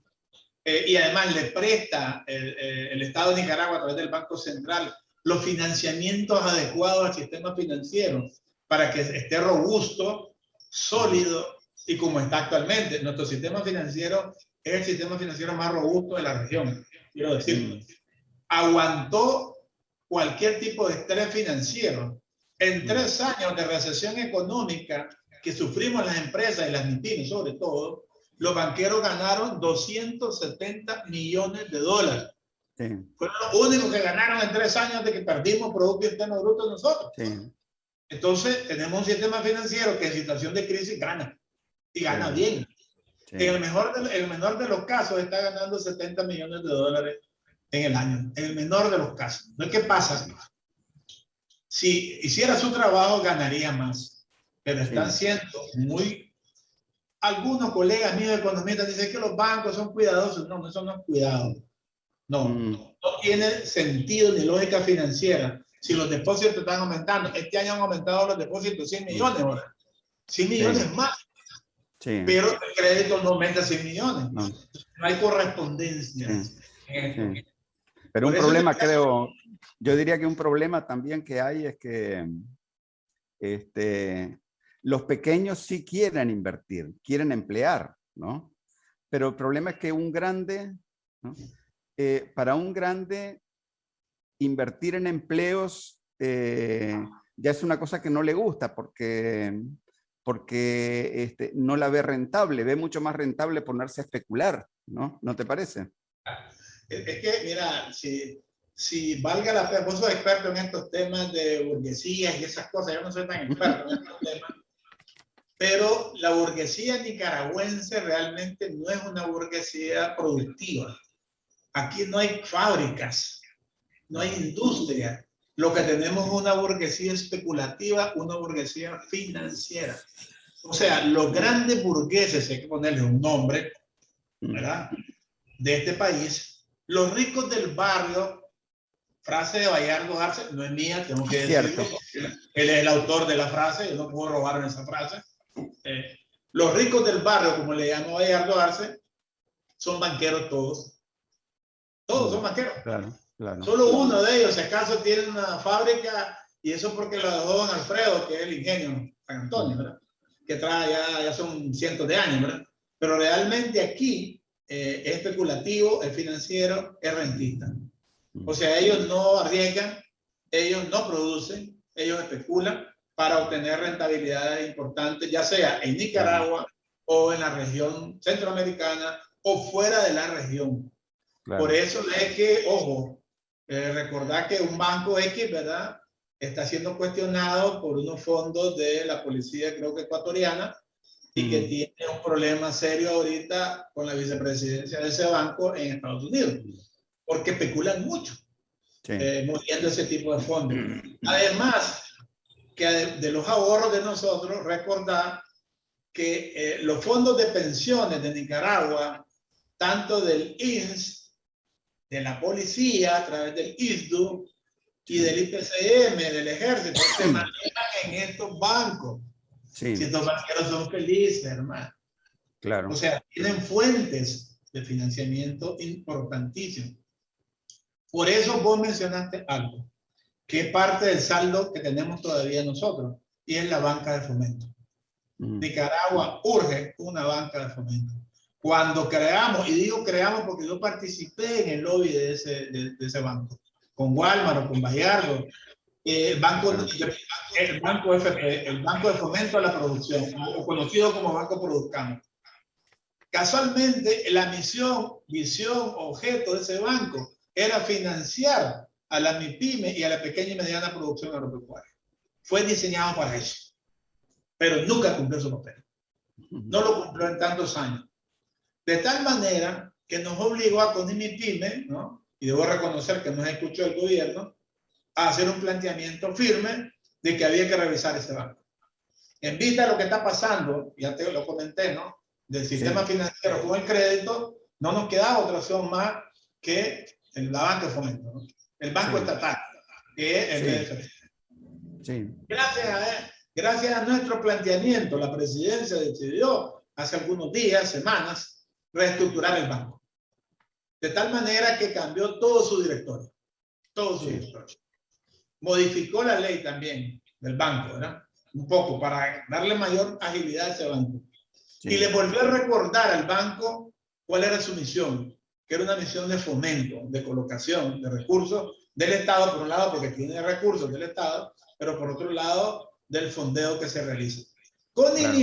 Eh, y además le presta el, eh, el, Estado de Nicaragua a través del Banco Central los financiamientos adecuados al sistema financiero para que esté robusto, sólido y como está actualmente. Nuestro sistema financiero es el sistema financiero más robusto de la región, quiero decirlo. Aguantó cualquier tipo de estrés financiero en tres años de recesión económica que sufrimos las empresas y las MIPIMES sobre todo, los banqueros ganaron 270 millones de dólares. Sí. Fueron los únicos que ganaron en tres años de que perdimos Producto Interno Bruto nosotros. Sí. Entonces, tenemos un sistema financiero que en situación de crisis gana. Y gana bien. En el, mejor de, el menor de los casos está ganando 70 millones de dólares en el año. En el menor de los casos. No es que pasa si hiciera su trabajo ganaría más, pero están siendo muy... Algunos colegas míos economistas dicen que los bancos son cuidadosos. No, no es cuidado. No, mm. no, tiene sentido ni lógica financiera. Si los depósitos están aumentando, este año han aumentado los depósitos 100 millones ahora. 100 millones más. Sí. Pero el crédito no aumenta 100 millones. No, no hay correspondencia.
Pero un problema, creo, yo diría que un problema también que hay es que este, los pequeños sí quieren invertir, quieren emplear, ¿no? Pero el problema es que un grande, eh, para un grande, invertir en empleos eh, ya es una cosa que no le gusta porque, porque este, no la ve rentable, ve mucho más rentable ponerse a especular, ¿no? ¿No te parece?
Es que, mira, si si valga la pena, vos sos experto en estos temas de burguesías y esas cosas, yo no soy tan experto en estos temas, pero la burguesía nicaragüense realmente no es una burguesía productiva. Aquí no hay fábricas, no hay industria. Lo que tenemos es una burguesía especulativa, una burguesía financiera. o sea, los grandes burgueses, hay que ponerle un nombre, ¿verdad? De este país, los ricos del barrio, frase de Bayardo Arce, no es mía, tengo que decirlo. Él es el autor de la frase, yo no puedo robarme esa frase. Eh, los ricos del barrio, como le llamó Bayardo Arce, son banqueros todos. Todos son banqueros.
Claro, claro.
Solo uno de ellos, si acaso, tiene una fábrica y eso porque lo dejó don Alfredo, que es el ingenio San Antonio, ¿verdad? Que trae ya, ya son cientos de años, ¿verdad? Pero realmente aquí eh, es especulativo, es financiero, es rentista. O sea, ellos no arriesgan, ellos no producen, ellos especulan para obtener rentabilidades importantes, ya sea en Nicaragua o en la región centroamericana o fuera de la región. Por eso es que, ojo, eh, recordar que un banco X, ¿verdad? Está siendo cuestionado por unos fondos de la policía, creo que ecuatoriana, y que tiene un problema serio ahorita con la vicepresidencia de ese banco en Estados Unidos, porque especulan mucho, eh, moviendo ese tipo de fondos. Además, que de, los ahorros de nosotros, recordar que eh, los fondos de pensiones de Nicaragua, tanto del INS, de la policía, a través del ISDU y del IPCM, del ejército, se manejan en estos bancos. Si estos banqueros son felices, hermano.
Claro.
O sea, tienen fuentes de financiamiento importantísimas. Por eso vos mencionaste algo, que es parte del saldo que tenemos todavía nosotros, y es la banca de fomento. Mm. Nicaragua urge una banca de fomento. Cuando creamos, y digo creamos porque yo participé en el lobby de ese, de, ese banco, con Walmart o con Bayardo, el banco, el banco FP, el Banco de Fomento a la Producción, o conocido como Banco Produzcamo. Casualmente, la misión, visión, objeto de ese banco era financiar a la MIPYME y a la pequeña y mediana producción agropecuaria. Fue diseñado para eso, pero nunca cumplió su papel. No lo cumplió en tantos años. De tal manera que nos obligó a con MIPYME, ¿no? y debo reconocer que nos escuchó el gobierno, a hacer un planteamiento firme de que había que revisar ese banco. En vista de lo que está pasando, ya te lo comenté, ¿no? Del sistema financiero con el crédito, no nos queda otra opción más que el, la banca de fomento, ¿no? El banco estatal, que es el
Sí.
Gracias, a, gracias a nuestro planteamiento, la presidencia decidió hace algunos días, semanas, reestructurar el banco. De tal manera que cambió todo su directorio. Todo su directorio modificó la ley también del banco, ¿verdad? Un poco para darle mayor agilidad a ese banco. Y le volvió a recordar al banco cuál era su misión, que era una misión de fomento, de colocación de recursos del Estado, por un lado, porque tiene recursos del Estado, pero por otro lado, del fondeo que se realiza. Con claro.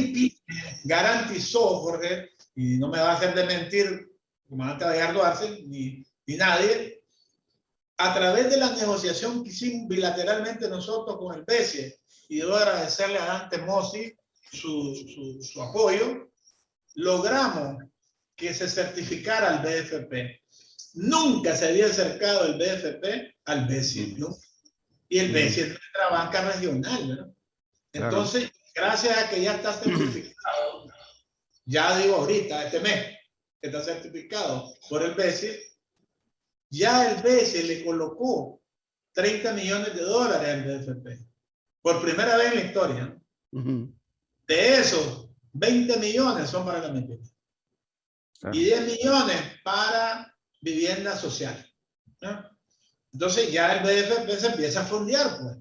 garantizó, Jorge, y no me va a hacer de mentir, comandante Gallardo Arce, ni, ni nadie, a través de la negociación que hicimos bilateralmente nosotros con el BCE, y debo agradecerle a Dante Mossi su, su, apoyo, logramos que se certificara el BFP. Nunca se había acercado el BFP al BCE, ¿no? Y el BCE es nuestra banca regional, ¿no? Entonces, gracias a que ya está certificado, ya digo ahorita, este mes, que está certificado por el BCE, ya el BCE le colocó 30 millones de dólares al BFP. Por primera vez en la historia. De esos, 20 millones son para la mentira. Y 10 millones para vivienda social. Entonces ya el BFP se empieza a fondear pues,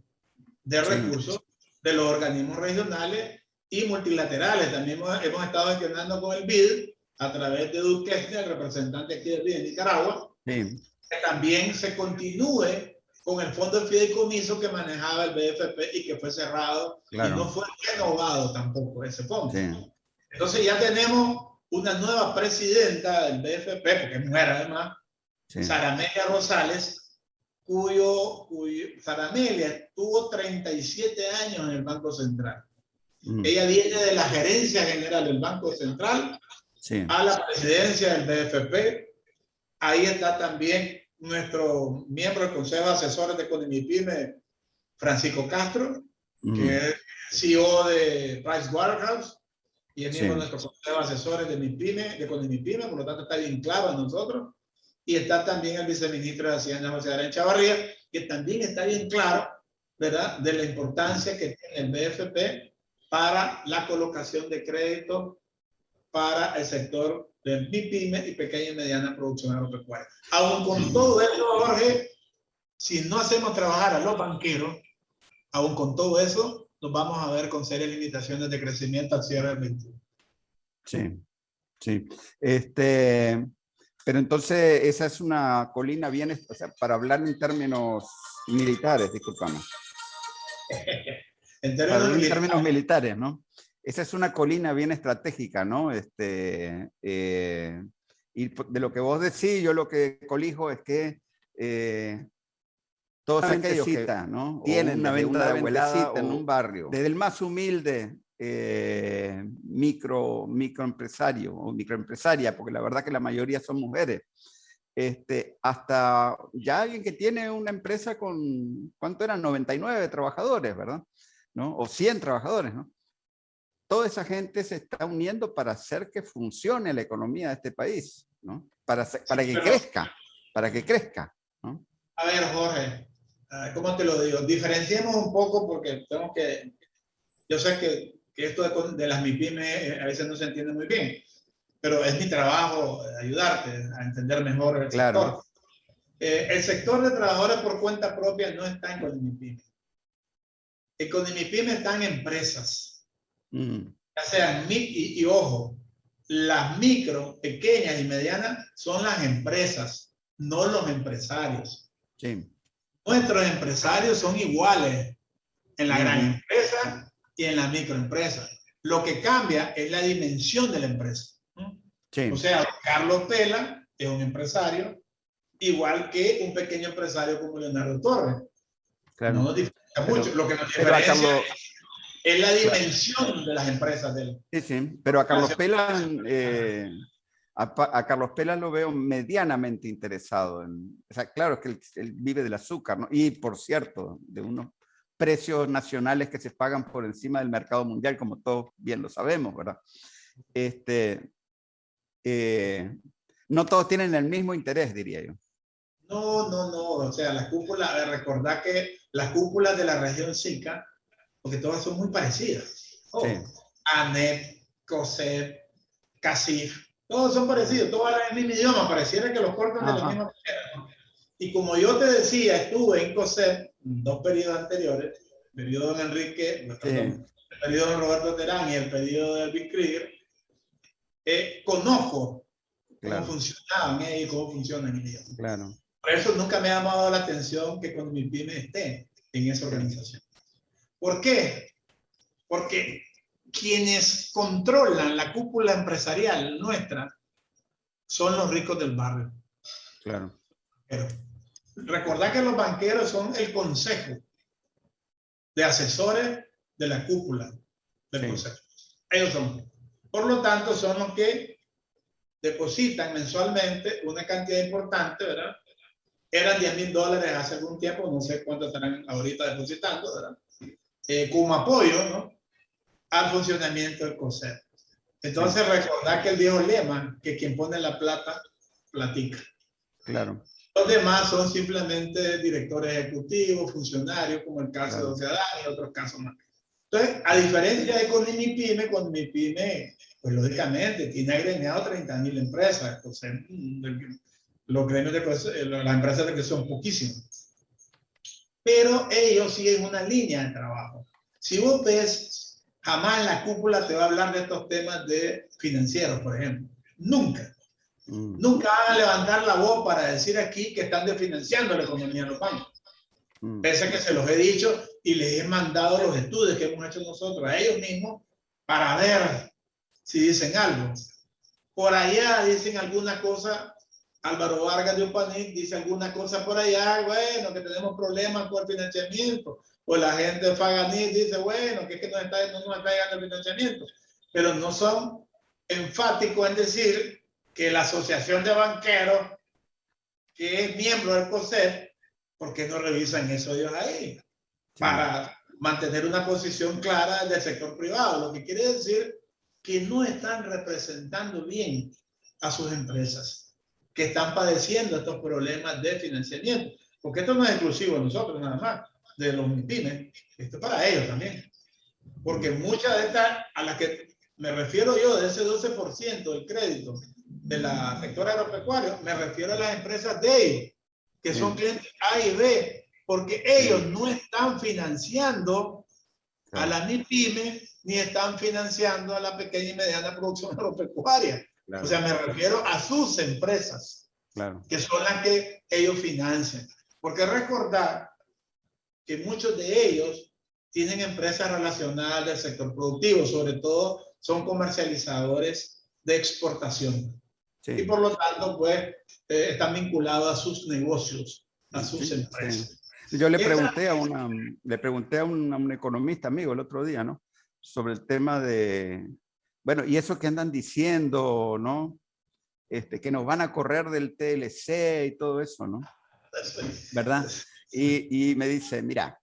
de recursos de los organismos regionales y multilaterales. También hemos, estado gestionando con el BID a través de Duque, el representante aquí del BID de Nicaragua, sí que también se continúe con el fondo de fideicomiso que manejaba el BFP y que fue cerrado y no fue renovado tampoco ese fondo. Entonces ya tenemos una nueva presidenta del BFP, porque es mujer además, Saramelia Rosales, cuyo, cuyo Saramelia tuvo 37 años en el Banco Central. Mm. Ella viene de la gerencia general del Banco Central a la presidencia del BFP Ahí está también nuestro miembro del Consejo de Asesores de Conimipime, Francisco Castro, que es CEO de Price Waterhouse, y es miembro de nuestro consejo de asesores de MIPYME, de CONIMIPYME, por lo tanto está bien claro a nosotros. Y está también el viceministro de Hacienda, José Adrián Chavarría, que también está bien claro, ¿verdad?, de la importancia que tiene el BFP para la colocación de crédito para el sector de MIPYME y pequeña y mediana producción agropecuaria. Aún con todo eso, Jorge, si no hacemos trabajar a los banqueros, aún con todo eso, nos vamos a ver con serias limitaciones de crecimiento al cierre del 21.
Sí, sí. Este, pero entonces esa es una colina bien, o sea, para hablar en términos militares, disculpame. en términos, militares, ¿no? Esa es una colina bien estratégica, ¿no? Este, eh, y de lo que vos decís, yo lo que colijo es que eh, todos aquellos que ¿no? tienen una venta de abuelita en un barrio, desde el más humilde eh, micro, microempresario o microempresaria, porque la verdad que la mayoría son mujeres, este, hasta ya alguien que tiene una empresa con, ¿cuánto eran? 99 trabajadores, ¿verdad? ¿No? O 100 trabajadores, ¿no? Toda esa gente se está uniendo para hacer que funcione la economía de este país, ¿no? Para, para que crezca, para que crezca, ¿no?
A ver, Jorge, Ah, ¿cómo te lo digo? Diferenciemos un poco porque tenemos que, yo sé que, que esto de, las MIPIME eh, a veces no se entiende muy bien, pero es mi trabajo ayudarte a entender mejor el claro. sector. Eh, el sector de trabajadores por cuenta propia no está en Conimipime. En Conimipime están empresas, mm. ya sean, y, y ojo, las micro, pequeñas y medianas son las empresas, no los empresarios. Sí. Nuestros empresarios son iguales en la gran empresa y en la microempresa. Lo que cambia es la dimensión de la empresa. O sea, Carlos Pela es un empresario igual que un pequeño empresario como Leonardo Torres. Claro. No nos mucho. Lo que nos diferencia es la dimensión de las empresas de él.
Sí, sí. Pero a Carlos Pela eh, a, Carlos Pela lo veo medianamente interesado. En, o sea, claro, que él, vive del azúcar, ¿no? Y, por cierto, de unos precios nacionales que se pagan por encima del mercado mundial, como todos bien lo sabemos, ¿verdad? Este, eh, no todos tienen el mismo interés, diría yo.
No, no, no. O sea, las cúpulas, recordad que las cúpulas de la región SICA, porque todas son muy parecidas. Oh, sí. ANEP, COSEP, CACIF, todos son parecidos, todos hablan el mismo idioma, pareciera que los cortan de la misma manera. Y como yo te decía, estuve en COSEP dos periodos anteriores, el periodo de Enrique, el periodo de Roberto Terán y el periodo de Elvis Krieger, eh, conozco cómo funcionaban ellos y cómo funcionan ellos. Claro. Por eso nunca me ha llamado la atención que cuando mi pyme esté en esa organización. ¿Por qué? Porque quienes controlan la cúpula empresarial nuestra son los ricos del barrio. Claro. Pero recordad que los banqueros son el consejo de asesores de la cúpula del consejo. Ellos son. Por lo tanto, son los que depositan mensualmente una cantidad importante, ¿verdad? Eran 10 mil dólares hace algún tiempo, no sé cuánto estarán ahorita depositando, ¿verdad? Eh, como apoyo, ¿no? al funcionamiento del concepto. Entonces, recordar que el viejo lema, que quien pone la plata, platica. Claro. Los demás son simplemente directores ejecutivos, funcionarios, como el caso de Oceadán y otros casos más. Entonces, a diferencia de con mi pyme, con mi pyme, pues lógicamente tiene agremiado 30 mil empresas. Entonces, mm, los gremios de eh, las empresas de son poquísimas. Pero ellos siguen una línea de trabajo. Si vos ves Jamás la cúpula te va a hablar de estos temas de financieros, por ejemplo. Nunca. Mm. Nunca van a levantar la voz para decir aquí que están desfinanciando la economía de los bancos. Mm. Pese a que se los he dicho y les he mandado los estudios que hemos hecho nosotros a ellos mismos para ver si dicen algo. Por allá dicen alguna cosa, Álvaro Vargas de Upanic dice alguna cosa por allá, bueno, que tenemos problemas con el financiamiento pues la gente de dice, bueno, que es que no, está, no nos está llegando el financiamiento, pero no son enfáticos en decir que la Asociación de Banqueros, que es miembro del COSEP, ¿por qué no revisan eso ellos ahí? Para mantener una posición clara del sector privado, lo que quiere decir que no están representando bien a sus empresas, que están padeciendo estos problemas de financiamiento. Porque esto no es exclusivo de nosotros nada más, de los MIPIMES, esto es para ellos también. Porque muchas de estas, a las que me refiero yo, de ese 12% del crédito de la sector agropecuario, me refiero a las empresas de ellos, que son clientes A y B, porque ellos no están financiando a la MIPYME ni están financiando a la pequeña y mediana producción agropecuaria. O sea, me refiero a sus empresas, que son las que ellos financian. Porque recordar que muchos de ellos tienen empresas relacionadas del sector productivo, sobre todo son comercializadores de exportación. Y por lo tanto, pues, eh, están vinculados a sus negocios, a sus empresas.
Yo le pregunté a, una, le pregunté a un, economista amigo el otro día, ¿no? Sobre el tema de, bueno, y eso que andan diciendo, ¿no? Este, que nos van a correr del TLC y todo eso, ¿no? ¿Verdad? Y, y me dice, mira,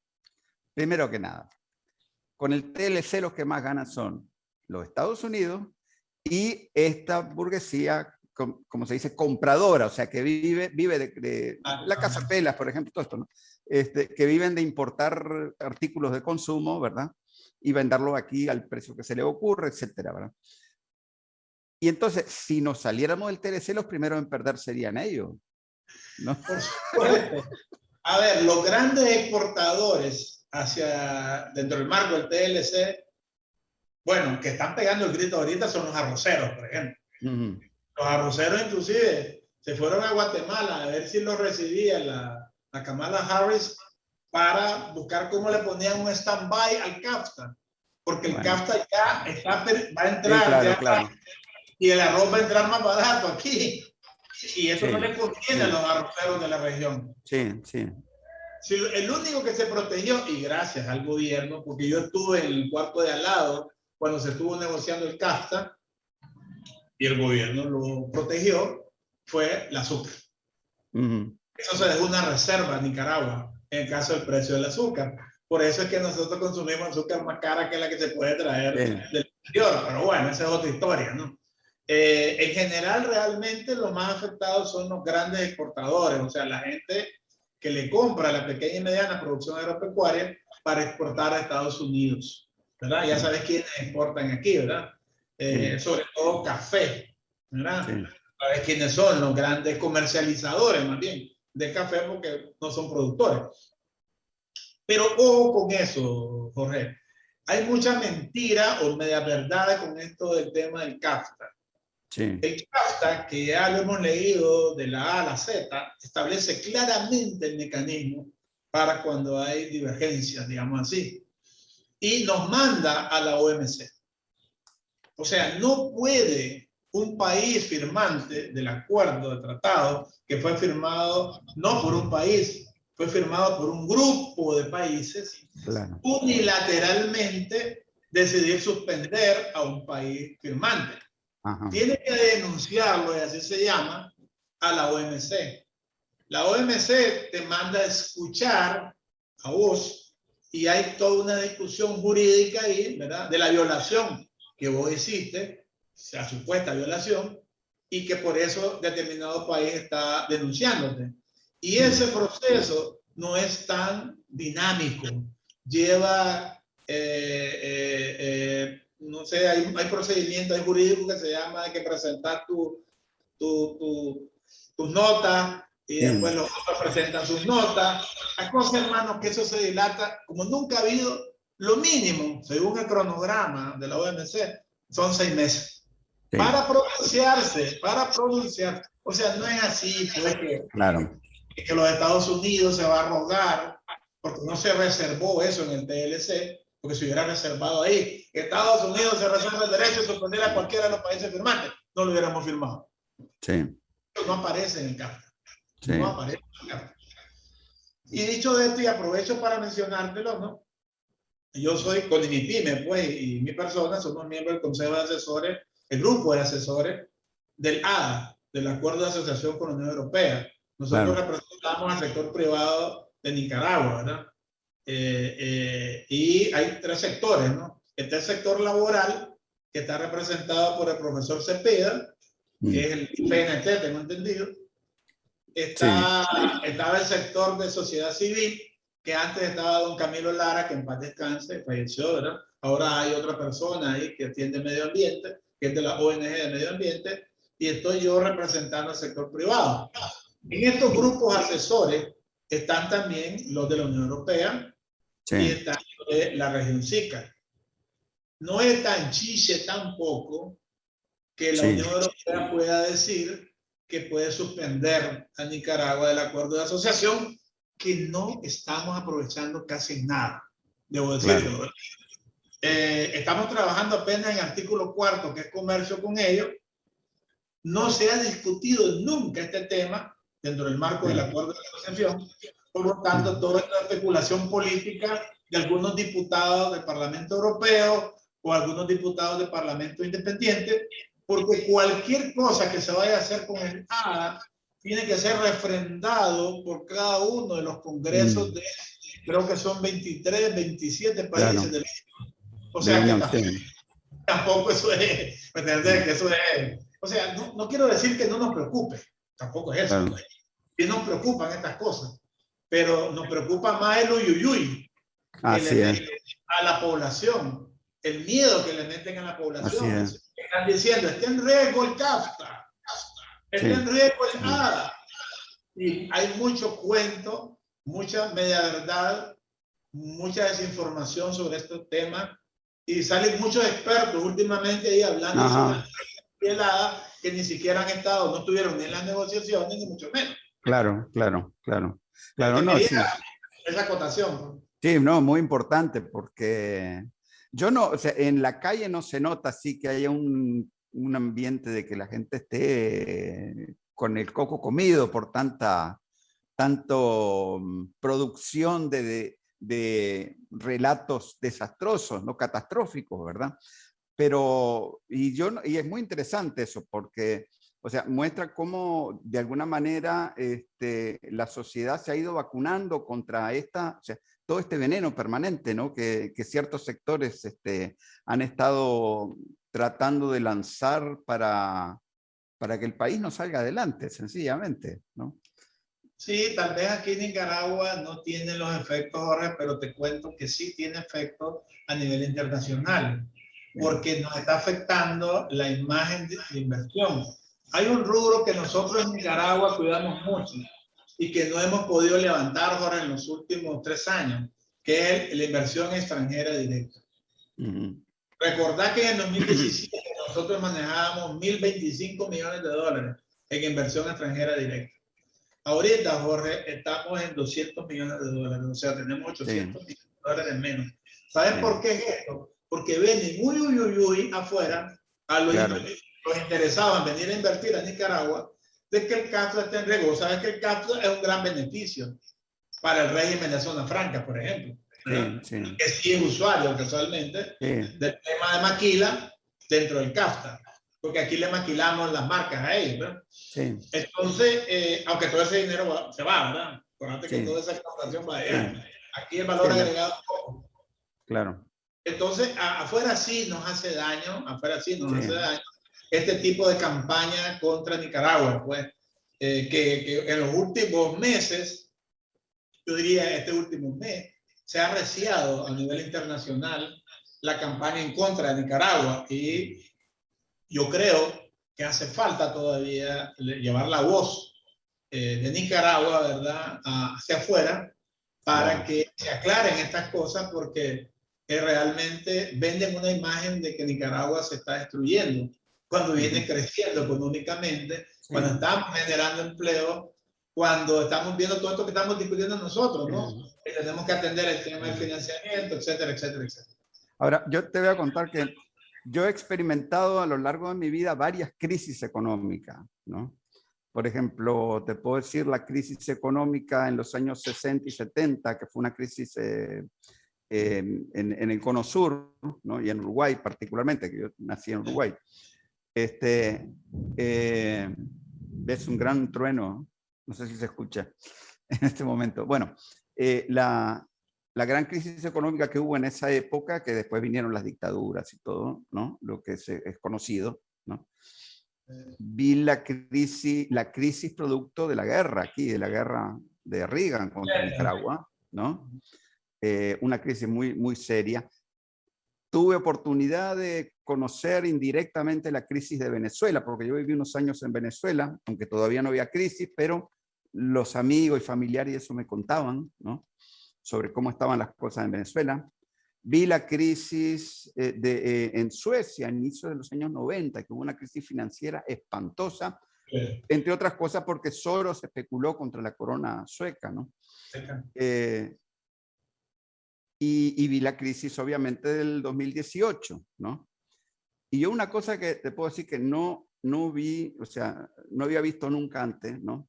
primero que nada, con el TLC los que más ganan son los Estados Unidos y esta burguesía, como se dice, compradora, o sea, que vive, vive de, ah, la casa pelas, por ejemplo, todo esto, ¿no? Este, que viven de importar artículos de consumo, ¿verdad? Y venderlo aquí al precio que se le ocurre, etcétera, ¿verdad? Y entonces, si nos saliéramos del TLC, los primeros en perder serían ellos. ¿no?
A ver, los grandes exportadores hacia, dentro del marco del TLC, bueno, que están pegando el grito ahorita son los arroceros, por ejemplo. Los arroceros inclusive se fueron a Guatemala a ver si los recibía la, la Kamala Harris para buscar cómo le ponían un stand-by al CAFTA. Porque el CAFTA ya está, va a entrar y el arroz va a entrar más barato aquí. Y eso no le conviene a los arroceros de la región.
Sí, sí.
el único que se protegió, y gracias al gobierno, porque yo estuve en el cuarto de al lado cuando se estuvo negociando el CAFTA, y el gobierno lo protegió, fue la azúcar. Eso se dejó una reserva en Nicaragua en el caso del precio del azúcar. Por eso es que nosotros consumimos azúcar más cara que la que se puede traer del exterior. Pero bueno, esa es otra historia, ¿no? Eh, en general, realmente los más afectados son los grandes exportadores, o sea, la gente que le compra la pequeña y mediana producción agropecuaria para exportar a Estados Unidos, ¿verdad? Ya sabes quiénes exportan aquí, ¿verdad? Eh, sobre todo café, ¿verdad? Sabes quiénes son los grandes comercializadores, más bien, de café porque no son productores. Pero ojo con eso, Jorge. Hay mucha mentira o media verdad con esto del tema del CAFTA. El CAFTA, que ya lo hemos leído de la A a la Z, establece claramente el mecanismo para cuando hay divergencias, digamos así. Y nos manda a la OMC. O sea, no puede un país firmante del acuerdo de tratado que fue firmado no por un país, fue firmado por un grupo de países, unilateralmente decidir suspender a un país firmante. Tiene que denunciarlo, y así se llama, a la OMC. La OMC te manda a escuchar a vos y hay toda una discusión jurídica ahí, ¿verdad? De la violación que vos hiciste, sea supuesta violación, y que por eso determinado país está denunciándote. Y ese proceso no es tan dinámico. Lleva, eh, eh, eh, no sé, hay, hay procedimientos jurídicos que se llama de que presentar tu, tu, tu, tus notas y después los otros presentan sus notas. Hay cosas, hermanos, que eso se dilata como nunca ha habido. Lo mínimo, según el cronograma de la OMC, son seis meses. Para pronunciarse, para pronunciarse. O sea, no es así, pues que,
claro.
que los Estados Unidos se va a rogar, porque no se reservó eso en el TLC, porque se hubiera reservado ahí. Estados Unidos se reserva el derecho de suspender a cualquiera de los países firmantes. No lo hubiéramos firmado.
Sí.
no aparece en el CAFTA. No aparece en el CAFTA. Y dicho de esto, y aprovecho para mencionártelo, ¿no? Yo soy con mi pyme, pues, y mi persona, somos miembros del Consejo de Asesores el grupo de asesores del ADA, del Acuerdo de Asociación con la Unión Europea. Nosotros representamos al sector privado de Nicaragua, ¿verdad? Eh, eh, y hay tres sectores, ¿no? Está el sector laboral, que está representado por el profesor Cepeda, que mm. es el PNT, tengo entendido. Está, Estaba el sector de sociedad civil, que antes estaba don Camilo Lara, que en paz descanse, falleció, ¿verdad? Ahora hay otra persona ahí que atiende medio ambiente, que es de la ONG de medio ambiente, y estoy yo representando al sector privado. En estos grupos asesores están también los de la Unión Europea y están de la región SICA no es tan chiche tampoco que la Unión Europea pueda decir que puede suspender a Nicaragua del acuerdo de asociación, que no estamos aprovechando casi nada, debo decirlo. Eh, estamos trabajando apenas en artículo cuarto, que es comercio con ellos. No se ha discutido nunca este tema dentro del marco del acuerdo de asociación. Por lo tanto, toda esta especulación política de algunos diputados del Parlamento Europeo, o algunos diputados de Parlamento Independiente, porque cualquier cosa que se vaya a hacer con el ADA tiene que ser refrendado por cada uno de los congresos mm. de, creo que son 23, 27 países del mundo. O sea, que tampoco, eso es, que eso es, o sea, no, no, quiero decir que no nos preocupe, tampoco es eso. Y nos preocupan estas cosas, pero nos preocupa más el uyuyuy
Así es.
a la población el miedo que le meten a la población. Están diciendo, está en riesgo el CAFTA, está en riesgo el ADA. Y hay mucho cuento, mucha media verdad, mucha desinformación sobre estos temas y salen muchos expertos últimamente ahí hablando sobre el ADA que ni siquiera han estado, no estuvieron ni en las negociaciones ni mucho menos.
Claro, claro, claro. Claro, no, sí.
Esa acotación.
Sí, no, muy importante porque yo no, o sea, en la calle no se nota así que haya un, un ambiente de que la gente esté con el coco comido por tanta tanto mm, producción de, de, relatos desastrosos, no catastróficos, ¿verdad? Pero, y, yo, y es muy interesante eso, porque, o sea, muestra cómo de alguna manera este, la sociedad se ha ido vacunando contra esta, todo este veneno permanente ¿no? que, ciertos sectores este, han estado tratando de lanzar para, para que el país no salga adelante, sencillamente. ¿no?
Sí, tal vez aquí en Nicaragua no tiene los efectos, Jorge, pero te cuento que sí tiene efectos a nivel internacional, porque nos está afectando la imagen de inversión. Hay un rubro que nosotros en Nicaragua cuidamos mucho, y que no hemos podido levantar ahora en los últimos tres años, que es la inversión extranjera directa. Uh Recordad que en 2017 nosotros manejábamos 1.025 millones de dólares en inversión extranjera directa. Ahorita, Jorge, estamos en 200 millones de dólares, o sea, tenemos 800 millones de dólares menos. ¿Sabes por qué es esto? Porque ven muy uy, uy, uy, afuera a los, los interesados en venir a invertir a Nicaragua de que el CAFTA esté en riesgo. Sabes que el CAFTA es un gran beneficio para el régimen de zona franca, por ejemplo. Sí, Que sí es usuario casualmente del tema de maquila dentro del CAFTA. Porque aquí le maquilamos las marcas a ellos, ¿verdad? Sí. Entonces, eh, aunque todo ese dinero se va, ¿verdad? Acuérdate que toda esa exportación va allá. Aquí el valor agregado poco.
Claro.
Entonces, afuera sí nos hace daño, afuera sí nos hace daño este tipo de campaña contra Nicaragua, pues, eh, que, que, en los últimos meses, yo diría este último mes, se ha apreciado a nivel internacional la campaña en contra de Nicaragua y yo creo que hace falta todavía llevar la voz eh, de Nicaragua, ¿verdad?, hacia afuera para que se aclaren estas cosas porque realmente venden una imagen de que Nicaragua se está destruyendo cuando viene creciendo económicamente, cuando estamos generando empleo, cuando estamos viendo todo esto que estamos discutiendo nosotros, ¿no? Que tenemos que atender el tema del financiamiento, etcétera, etcétera, etcétera.
Ahora, yo te voy a contar que yo he experimentado a lo largo de mi vida varias crisis económicas, ¿no? Por ejemplo, te puedo decir la crisis económica en los años 60 y 70, que fue una crisis eh, eh, en, el Cono Sur, y en Uruguay particularmente, que yo nací en Uruguay. Este, eh, es un gran trueno, no sé si se escucha en este momento. Bueno, eh, la, la gran crisis económica que hubo en esa época, que después vinieron las dictaduras y todo, ¿no? Lo que es, es conocido, ¿no? Vi la crisis, la crisis producto de la guerra aquí, de la guerra de Reagan contra Nicaragua, ¿no? Eh, una crisis muy, muy seria. Tuve oportunidad de conocer indirectamente la crisis de Venezuela, porque yo viví unos años en Venezuela, aunque todavía no había crisis, pero los amigos y familiares eso me contaban, ¿no? Sobre cómo estaban las cosas en Venezuela. Vi la crisis eh, de, eh, en Suecia, a inicios de los años 90, que hubo una crisis financiera espantosa, entre otras cosas porque Soros especuló contra la corona sueca, ¿no? Eh, y, vi la crisis, obviamente, del 2018, ¿no? Y yo una cosa que te puedo decir que no, no vi, o sea, no había visto nunca antes, ¿no?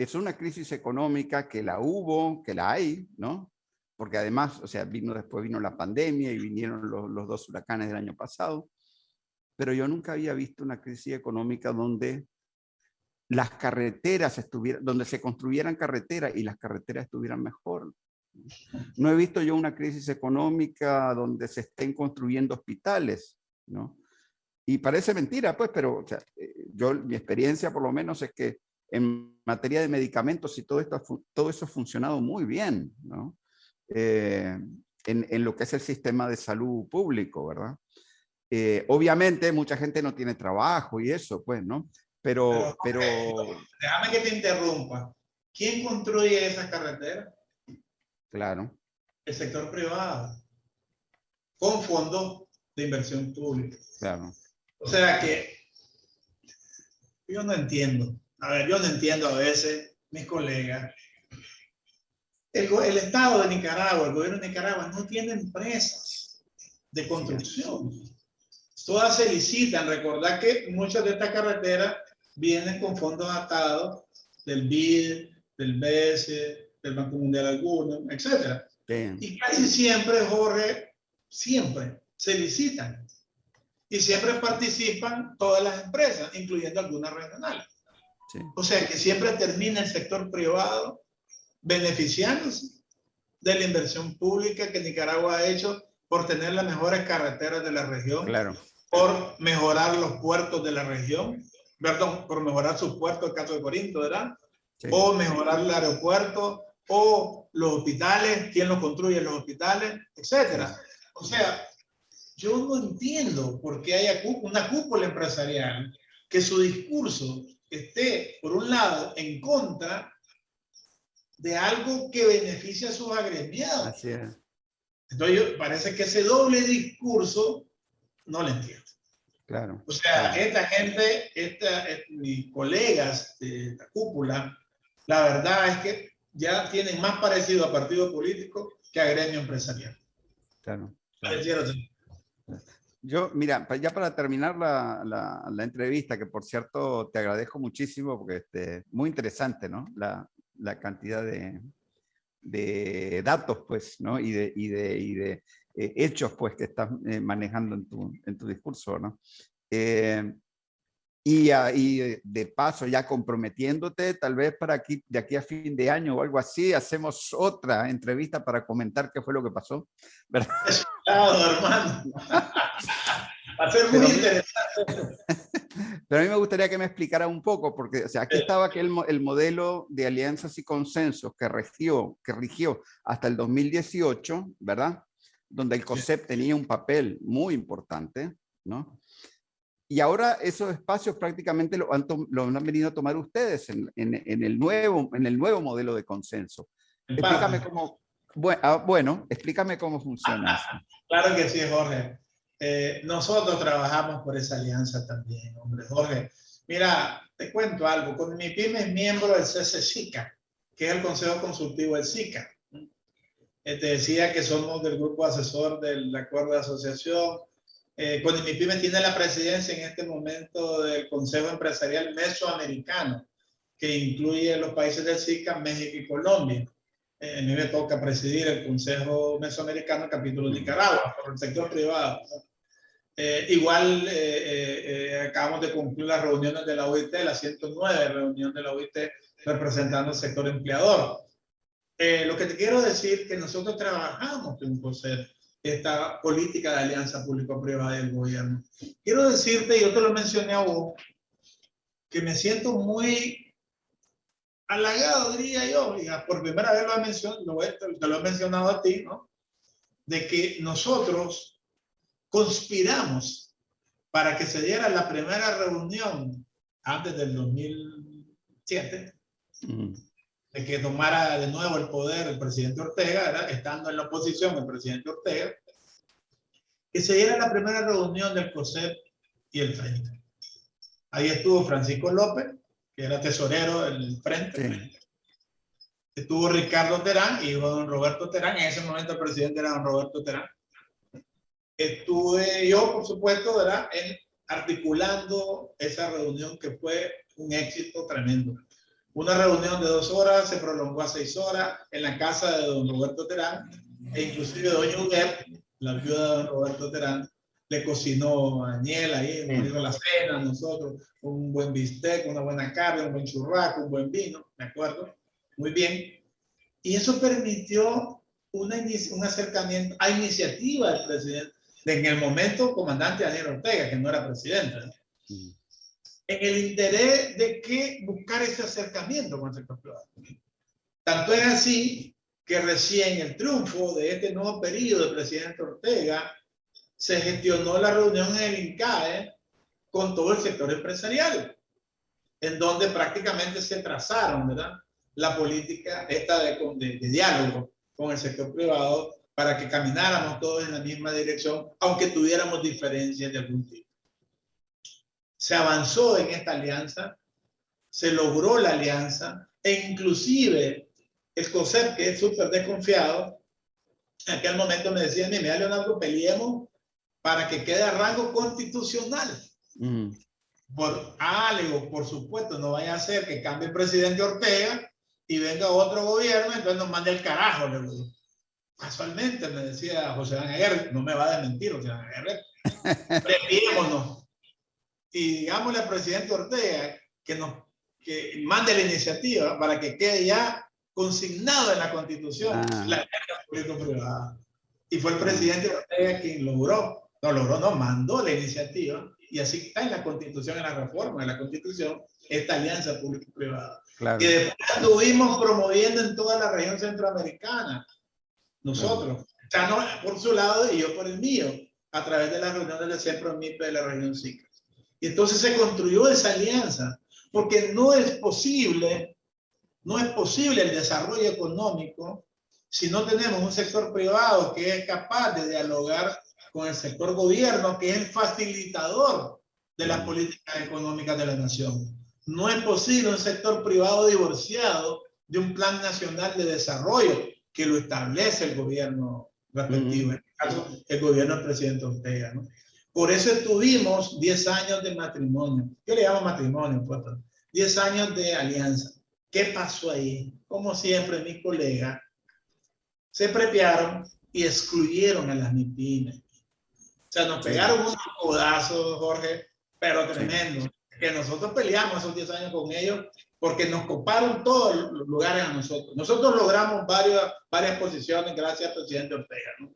Es una crisis económica que la hubo, que la hay, ¿no? porque además, o sea, vino, después vino la pandemia y vinieron los, los dos huracanes del año pasado, pero yo nunca había visto una crisis económica donde las carreteras estuvieran, donde se construyeran carreteras y las carreteras estuvieran mejor. No he visto yo una crisis económica donde se estén construyendo hospitales, ¿no? Y parece mentira, pues, pero o sea, eh, yo, mi experiencia por lo menos es que en materia de medicamentos y todo, esto, todo eso ha funcionado muy bien, ¿no? Eh, en, lo que es el sistema de salud público, ¿verdad? Eh, obviamente mucha gente no tiene trabajo y eso, pues, ¿no? Pero, pero,
Déjame que te interrumpa. ¿Quién construye esa carretera?
Claro.
El sector privado. Con fondos de inversión pública.
Claro.
O sea que yo no entiendo. A ver, yo no entiendo a veces mis colegas el, Estado de Nicaragua, el gobierno de Nicaragua, no tiene empresas de construcción. Todas se licitan. Recordad que muchas de estas carreteras vienen con fondos atados del BID, del BES, del Banco Mundial alguno, etc. Y casi siempre, Jorge, siempre se licitan. Y siempre participan todas las empresas, incluyendo algunas regionales. O sea que siempre termina el sector privado beneficiándose de la inversión pública que Nicaragua ha hecho por tener las mejores carreteras de la región,
claro.
por mejorar los puertos de la región, perdón, por mejorar sus puertos, el caso de Corinto, ¿verdad? O mejorar el aeropuerto, o los hospitales, quién los construye los hospitales, etcétera. O sea, yo no entiendo por qué hay una cúpula empresarial que su discurso esté, por un lado, en contra de algo que beneficia a sus agremiados.
Así es.
Entonces, parece que ese doble discurso no lo entiendo.
Claro.
O sea, esta gente, esta, eh, mis colegas de la cúpula, la verdad es que ya tienen más parecido a partido político que a gremio empresarial.
Claro. Yo, mira, ya para terminar la, la, entrevista, que por cierto te agradezco muchísimo porque este, muy interesante, ¿no? La, la cantidad de, de datos, pues, ¿no? Y de, y de, y de eh, hechos, pues, que estás eh, manejando en tu, en tu discurso, ¿no? Eh, y, y, de paso, ya comprometiéndote, tal vez para aquí, de aquí a fin de año o algo así, hacemos otra entrevista para comentar qué fue lo que pasó.
¿verdad? Hermano. Va a ser muy interesante.
Pero a mí me gustaría que me explicara un poco, porque o sea, aquí estaba aquel, el modelo de alianzas y consensos que rigió, que rigió hasta el 2018, ¿verdad? Donde el COSEP tenía un papel muy importante, ¿no? Y ahora esos espacios prácticamente lo han, lo han venido a tomar ustedes en, en, en, el nuevo, en el nuevo modelo de consenso. Explícame cómo, bueno, ah, bueno, explícame cómo funciona eso.
Claro que sí, Jorge. Eh, nosotros trabajamos por esa alianza también, hombre, Jorge. Mira, te cuento algo. Con mi pyme es miembro del CCSICA, que es el Consejo Consultivo del SICA. Eh, te decía que somos del grupo asesor del acuerdo de asociación. Eh, con mi pyme tiene la presidencia en este momento del Consejo Empresarial Mesoamericano, que incluye los países del SICA, México y Colombia. Eh, a mí me toca presidir el Consejo Mesoamericano capítulo de Nicaragua por el sector privado. Eh, igual eh, eh, acabamos de concluir las reuniones de la OIT, la 109 reunión de la OIT representando el sector empleador. eh, lo que te quiero decir que nosotros trabajamos con COSEP, esta política de alianza público-privada del gobierno. Quiero decirte, yo te lo mencioné a vos, que me siento muy halagado, diría yo, por primera vez lo he, mencionado, te lo he mencionado a ti, ¿no? De que nosotros conspiramos para que se diera la primera reunión antes del 2007, mm. de que tomara de nuevo el poder el presidente Ortega, estando en la oposición el presidente Ortega, que se diera la primera reunión del COSEP y el Frente. Ahí estuvo Francisco López, que era tesorero del Frente. Estuvo Ricardo Terán, hijo de don Roberto Terán. En ese momento el presidente era don Roberto Terán. Estuve yo, por supuesto, ¿verdad? En, articulando esa reunión que fue un éxito tremendo. Una reunión de dos horas se prolongó a seis horas en la casa de don Roberto Terán e inclusive doña Uguer, la viuda de don Roberto Terán, le cocinó a Daniel ahí, nos dio la cena a nosotros, un buen bistec, una buena carne, un buen churraco, un buen vino, ¿de acuerdo? Muy bien. Y eso permitió una, un acercamiento a iniciativa del presidente, en el momento comandante Daniel Ortega, que no era presidente. En el interés de que buscar ese acercamiento con el sector privado. Tanto es así que recién el triunfo de este nuevo periodo del presidente Ortega se gestionó la reunión en el INCAE con todo el sector empresarial, en donde prácticamente se trazaron. La política esta de, de, diálogo con el sector privado para que camináramos todos en la misma dirección, aunque tuviéramos diferencias de algún tipo. Se avanzó en esta alianza, se logró la alianza, e inclusive el COSEP, que es súper desconfiado, en aquel momento me decía, mira, Leonardo, peleemos para que quede a rango constitucional. Por, algo, por supuesto, no vaya a ser que cambie el presidente Ortega y venga otro gobierno, entonces nos mande el carajo. Le digo. Casualmente me decía José Ángel no me va a desmentir José Ángel prepiémonos y digámosle al presidente Ortega que nos que mande la iniciativa para que quede ya consignado en la constitución ah. la público-privada. Y fue el presidente Ortega quien logró no logró, no, mandó la iniciativa y así está en la constitución, en la reforma de la constitución, esta alianza público-privada. Claro. Que después estuvimos promoviendo en toda la región centroamericana, nosotros, Chano por su lado y yo por el mío, a través de las reuniones del Centro MIPE de la región SICA. Y entonces se construyó esa alianza, porque no es posible, no es posible el desarrollo económico si no tenemos un sector privado que es capaz de dialogar con el sector gobierno, que es el facilitador de las políticas económicas de la nación. No es posible un sector privado divorciado de un plan nacional de desarrollo que lo establece el gobierno respectivo, en este caso el gobierno del presidente Ortega. ¿no? Por eso tuvimos 10 años de matrimonio. Yo le llamo matrimonio, pues, 10 años de alianza. ¿Qué pasó ahí? Como siempre, mis colegas se prepiaron y excluyeron a las MIPIMES. O sea, nos pegaron unos codazos, Jorge, pero tremendo. Que nosotros peleamos esos 10 años con ellos porque nos coparon todos los lugares a nosotros. Nosotros logramos varias, varias posiciones gracias al presidente Ortega. ¿no?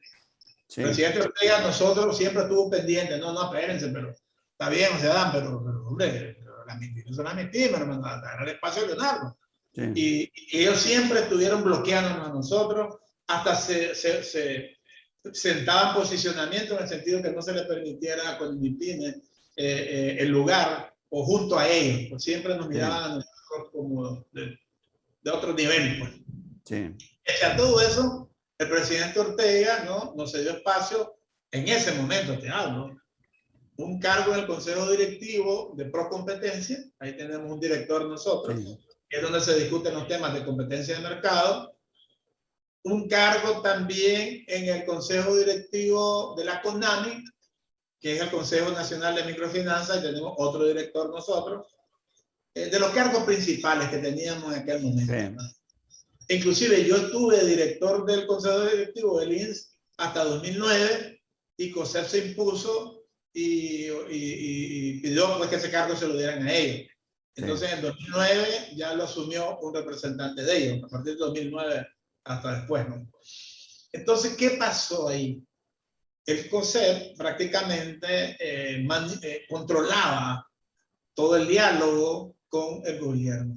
El presidente Ortega nosotros siempre estuvo pendiente. No, no, espérense, pero está bien, se dan, pero, pero hombre, la mentira son las mentiras, hermano, dar el espacio a Leonardo. Y, y, ellos siempre estuvieron bloqueándonos a nosotros hasta se, se, se sentaban posicionamiento en el sentido que no se le permitiera con eh, eh, el lugar o junto a ellos, pues siempre nos miraban a nosotros como de, de otro nivel. Pues. Sí. Y a todo eso, el presidente Ortega ¿no? nos dio espacio, en ese momento te hablo, un cargo en el consejo directivo de Procompetencia, ahí tenemos un director nosotros, que es donde se discuten los temas de competencia de mercado, un cargo también en el Consejo Directivo de la CONAMI, que es el Consejo Nacional de Microfinanzas, y tenemos otro director nosotros, eh, de los cargos principales que teníamos en aquel momento. Inclusive yo estuve director del Consejo Directivo del INS hasta 2009 y COSEP se impuso y, y, pidió pues, que ese cargo se lo dieran a ellos. Entonces en 2009 ya lo asumió un representante de ellos. A partir de 2009 hasta después, ¿no? Entonces, ¿qué pasó ahí? El COSEP prácticamente eh, eh, controlaba todo el diálogo con el gobierno.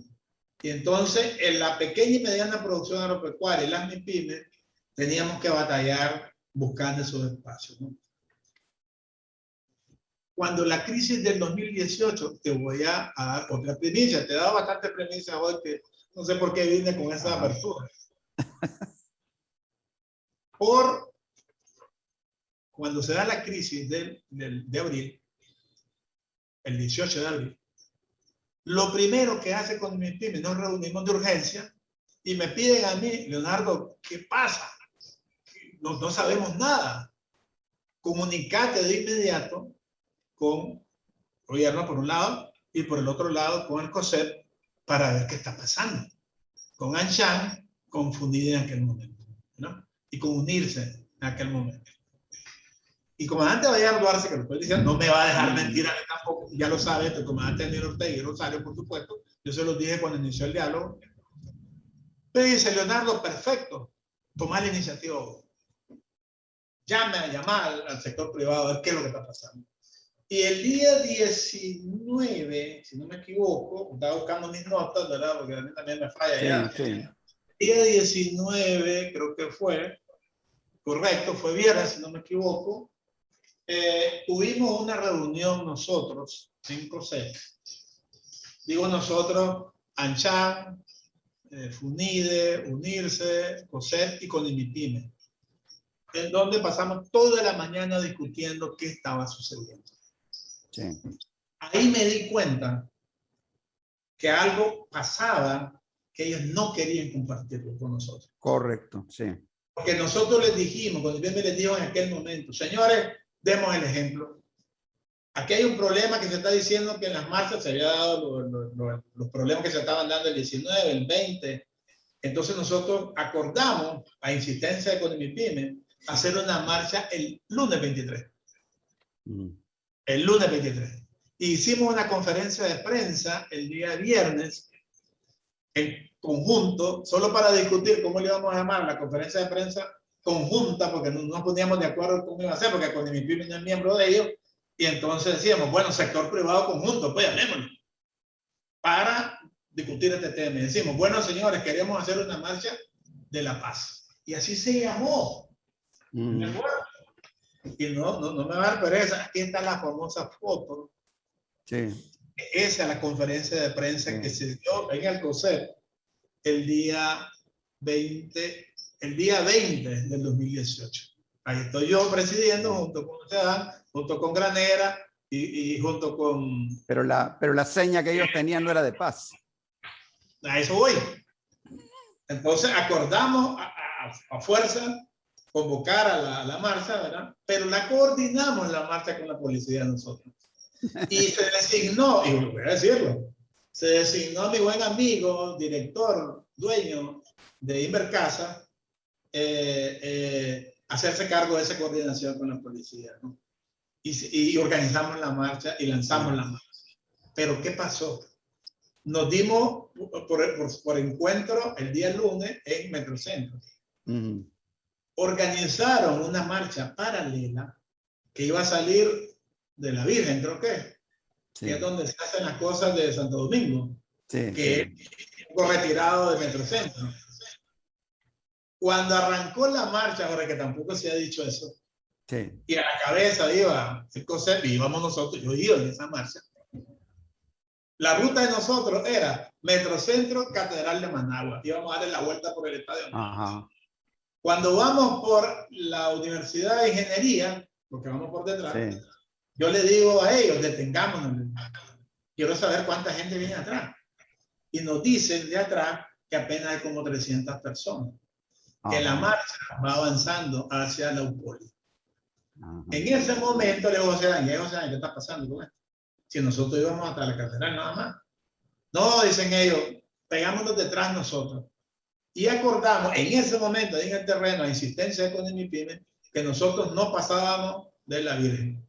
Y entonces, en la pequeña y mediana producción agropecuaria y las MIPIMES, teníamos que batallar buscando esos espacios. ¿no? Cuando la crisis del 2018, te voy a, dar otra primicia, te he dado bastante primicia hoy que no sé por qué vine con esa apertura. Por cuando se da la crisis del, del, de abril, el 18 de abril, lo primero que hace con mi pyme, nos reunimos de urgencia y me piden a mí, Leonardo, ¿qué pasa? No, no sabemos nada. Comunicate de inmediato con gobierno por un lado y por el otro lado con el COSEP para ver qué está pasando. Con Anshan confundida en aquel momento, ¿no? Y con unirse en aquel momento. Y comandante Vallar Duarte, que lo estoy diciendo, no me va a dejar mentir a mí tampoco, ya lo sabe, el comandante Daniel Ortega y Rosario, por supuesto, yo se lo dije cuando inició el diálogo. Me dice, Leonardo, perfecto, toma la iniciativa. Llame a llamar al sector privado a ver qué es lo que está pasando. Y el día 19, si no me equivoco, estaba buscando mis notas, ¿verdad? Porque a mí también me falla ya. Día 19, creo que fue, correcto, fue viernes, si no me equivoco, eh, tuvimos una reunión nosotros en COSET. Digo nosotros, Anchan, eh, Funide, Unirse, COSET y con Conimipime, en donde pasamos toda la mañana discutiendo qué estaba sucediendo. Ahí me di cuenta que algo pasaba que ellos no querían compartirlo con nosotros.
Correcto, sí.
Porque nosotros les dijimos, cuando bien me les dijo en aquel momento, señores, demos el ejemplo. Aquí hay un problema que se está diciendo que en las marchas se había dado los, problemas que se estaban dando el 19, el 20. Entonces nosotros acordamos, a insistencia de Conimipime, hacer una marcha el lunes 23 el lunes 23. Hicimos una conferencia de prensa el día viernes en conjunto, solo para discutir cómo le íbamos a llamar la conferencia de prensa conjunta, porque no nos poníamos de acuerdo cómo iba a ser, porque con mi no es miembro de ellos, y entonces decíamos, bueno, sector privado conjunto, pues llamémoslo, para discutir este tema. Y decimos, bueno, señores, queremos hacer una marcha de la paz. Y así se llamó. Mm. Y no, no, no me va a dar pereza. Aquí está la famosa foto. Sí. Esa es la conferencia de prensa que se dio en el COSEP el día 20, el día 20 del 2018. Ahí estoy yo presidiendo junto con ustedes, junto con Granera y, y, junto con...
Pero la, pero la seña que ellos tenían no era de paz.
A eso voy. Entonces acordamos a, a, a fuerza convocar a la, marcha, ¿verdad? Pero la coordinamos la marcha con la policía nosotros. Y se designó, y voy a decirlo, se designó mi buen amigo, director, dueño de Invercasa, eh, eh, hacerse cargo de esa coordinación con la policía, ¿no? Y, y, organizamos la marcha y lanzamos la marcha. Pero ¿qué pasó? Nos dimos por, por, por encuentro el día lunes en Metrocentro. Uh organizaron una marcha paralela que iba a salir de la Virgen, creo que, que es donde se hacen las cosas de Santo Domingo, que es un retirado de Metrocentro. Cuando arrancó la marcha, ahora que tampoco se ha dicho eso, y a la cabeza iba el COSEP, y íbamos nosotros, yo iba en esa marcha. La ruta de nosotros era Metrocentro, Catedral de Managua. Íbamos a darle la vuelta por el estadio. Ajá. Cuando vamos por la Universidad de Ingeniería, porque vamos por detrás, yo le digo a ellos, detengámonos. Quiero saber cuánta gente viene atrás. Y nos dicen de atrás que apenas hay como 300 personas. Que la marcha va avanzando hacia la UPOLI. En ese momento le digo, José Daniel, José ¿qué está pasando con esto? Si nosotros íbamos hasta la catedral nada más. No, dicen ellos, pegámonos detrás nosotros. Y acordamos en ese momento, en el terreno, a insistencia de Conimipime, que nosotros no pasábamos de la Virgen.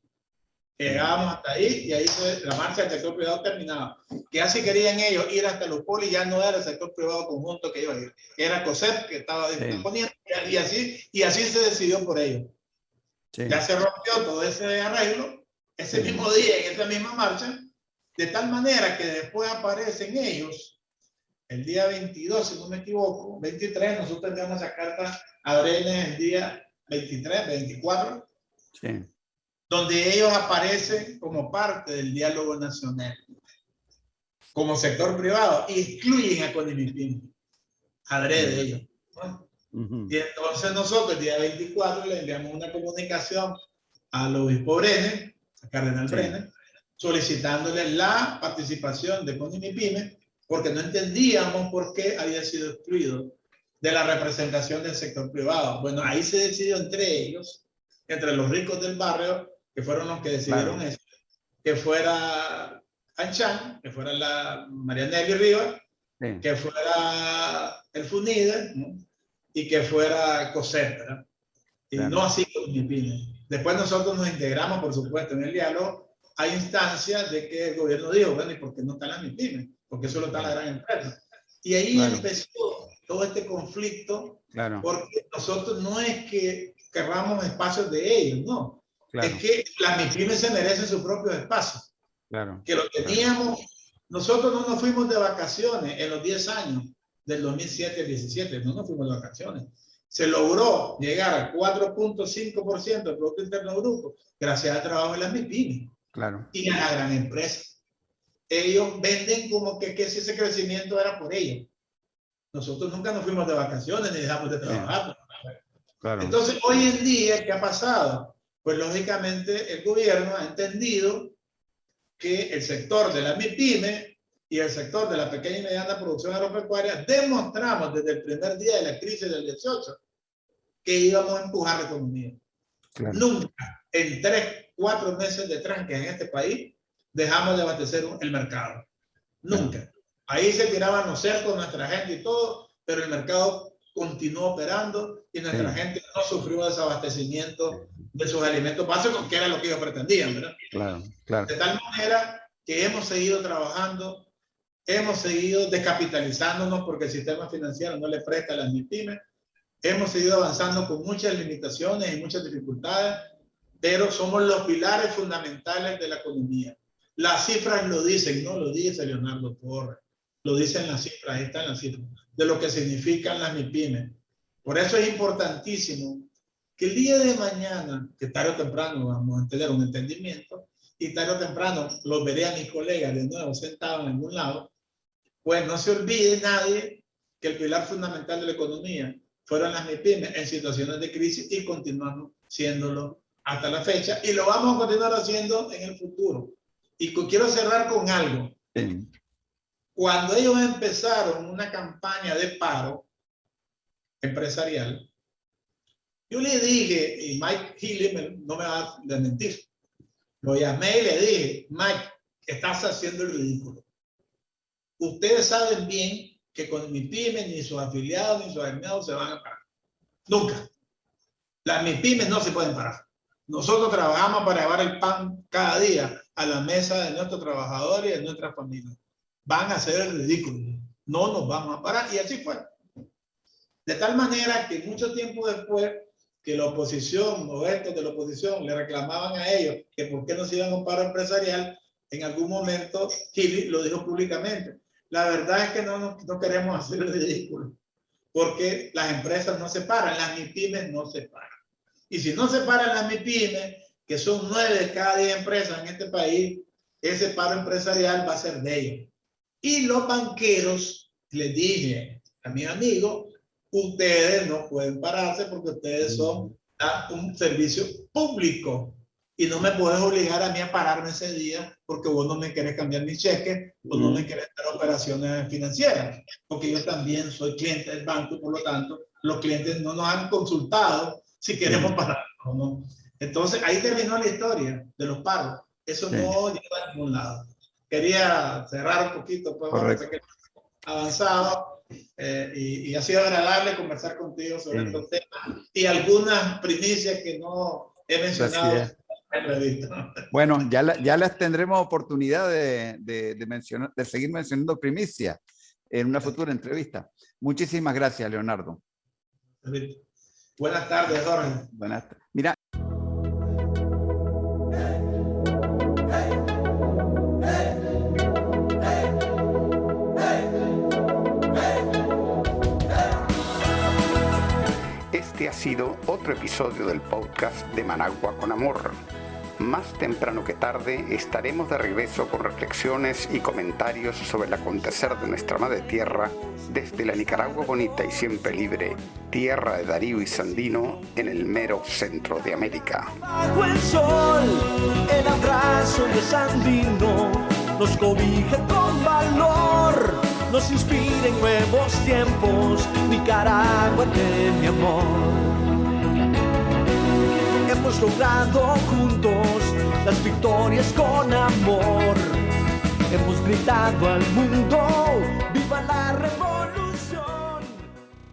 Llegábamos hasta ahí y ahí la marcha del sector privado terminaba. Que así querían ellos ir hasta los polis, ya no era el sector privado conjunto que iba a ir, era COSEP que estaba disponiendo y así, y así se decidió por ellos. Ya se rompió todo ese arreglo ese mismo día, en esa misma marcha, de tal manera que después aparecen ellos, el día 22, si no me equivoco, 23, nosotros enviamos esa carta a Brenes el día 23, 24, sí donde ellos aparecen como parte del diálogo nacional, como sector privado, y excluyen a Conimipim, adrede ellos. Y entonces nosotros el día 24 le enviamos una comunicación al obispo Brenes, a Cardenal Brenes, solicitándole la participación de Conimipime, porque no entendíamos por qué había sido excluido de la representación del sector privado. Bueno, ahí se decidió entre ellos, entre los ricos del barrio, que fueron los que decidieron eso, que fuera Anchan, que fuera la Marianelli Rivas, que fuera el Funide, y que fuera COSET, Y no así con MIPINE. Después nosotros nos integramos, por supuesto, en el diálogo. Hay instancias de que el gobierno dijo, bueno, ¿y por qué no están las MIPIMES? Porque solo está la gran empresa. Y ahí empezó todo este conflicto, claro. porque nosotros no es que querramos espacios de ellos, no es que las MIPIMES se merecen su propio espacio. Claro. Que lo teníamos, nosotros no nos fuimos de vacaciones en los 10 años del 2007 al 17, no nos fuimos de vacaciones. Se logró llegar al 4.5% del Producto Interno Bruto gracias al trabajo de las MIPIMES claro. y a la gran empresa. Ellos venden como que, que si ese crecimiento era por ellos. Nosotros nunca nos fuimos de vacaciones ni dejamos de trabajar. Claro. Entonces, hoy en día, ¿qué ha pasado? Pues lógicamente el gobierno ha entendido que el sector de la MIPYME y el sector de la pequeña y mediana producción agropecuaria demostramos desde el primer día de la crisis del 18 que íbamos a empujar la economía. Nunca en tres, cuatro meses de tranque en este país dejamos de abastecer el mercado. Nunca. Ahí se tiraban los cercos nuestra gente y todo, pero el mercado continuó operando y nuestra gente no sufrió desabastecimiento de sus alimentos básicos, que era lo que ellos pretendían, ¿verdad? Claro, claro. De tal manera que hemos seguido trabajando, hemos seguido descapitalizándonos porque el sistema financiero no le presta a las MIPIMES, hemos seguido avanzando con muchas limitaciones y muchas dificultades, pero somos los pilares fundamentales de la economía. Las cifras lo dicen, no lo dice Leonardo Torres, lo dicen las cifras, ahí están las cifras, de lo que significan las MIPIMES. Por eso es importantísimo que el día de mañana, que tarde o temprano vamos a tener un entendimiento, y tarde o temprano los veré a mis colegas de nuevo sentados en algún lado, pues no se olvide nadie que el pilar fundamental de la economía fueron las MIPIMES en situaciones de crisis y continuamos siéndolo hasta la fecha y lo vamos a continuar haciendo en el futuro. Y quiero cerrar con algo. Cuando ellos empezaron una campaña de paro empresarial, yo le dije, y Mike Healy no me va a mentir, lo llamé y le dije, Mike, estás haciendo el ridículo. Ustedes saben bien que con mi pyme ni sus afiliados ni sus aliados se van a parar. Nunca. Las MIPIMES no se pueden parar. Nosotros trabajamos para llevar el pan cada día a la mesa de nuestros trabajadores y de nuestras familias. Van a hacer el ridículo. No nos vamos a parar. Y así fue. De tal manera que mucho tiempo después que la oposición o estos de la oposición le reclamaban a ellos que por qué no se iban a un paro empresarial, en algún momento Chile lo dijo públicamente. La verdad es que no, no, queremos hacer el ridículo, porque las empresas no se paran, las MIPIMES no se paran. Y si no se paran las MIPIMES, que son nueve de cada diez empresas en este país, ese paro empresarial va a ser de ellos. Y los banqueros, les dije a mi amigo, ustedes no pueden pararse porque ustedes son un servicio público. Y no me puedes obligar a mí a pararme ese día porque vos no me querés cambiar mi cheque o no me querés dar operaciones financieras, porque yo también soy cliente del banco por lo tanto los clientes no nos han consultado si queremos parar o no. Entonces ahí terminó la historia de los paros. Eso no lleva a ningún lado. Quería cerrar un poquito, pues, avanzado eh, y, ha sido agradable conversar contigo sobre estos temas y algunas primicias que no he mencionado
Bueno, ya, ya las tendremos oportunidad de, de, mencionar, de seguir mencionando primicia en una futura entrevista. Muchísimas gracias, Leonardo.
Buenas tardes, Jorge.
Buenas tardes. Mira.
Sido otro episodio del podcast de Managua con Amor. Más temprano que tarde estaremos de regreso con reflexiones y comentarios sobre el acontecer de nuestra madre tierra desde la Nicaragua bonita y siempre libre, tierra de Darío y Sandino en el mero centro de América.
Bajo el sol, el abrazo de Sandino nos cobija con valor, nos inspira en nuevos tiempos, Nicaragua de mi amor hemos logrado juntos las victorias con amor. Hemos gritado al mundo, viva la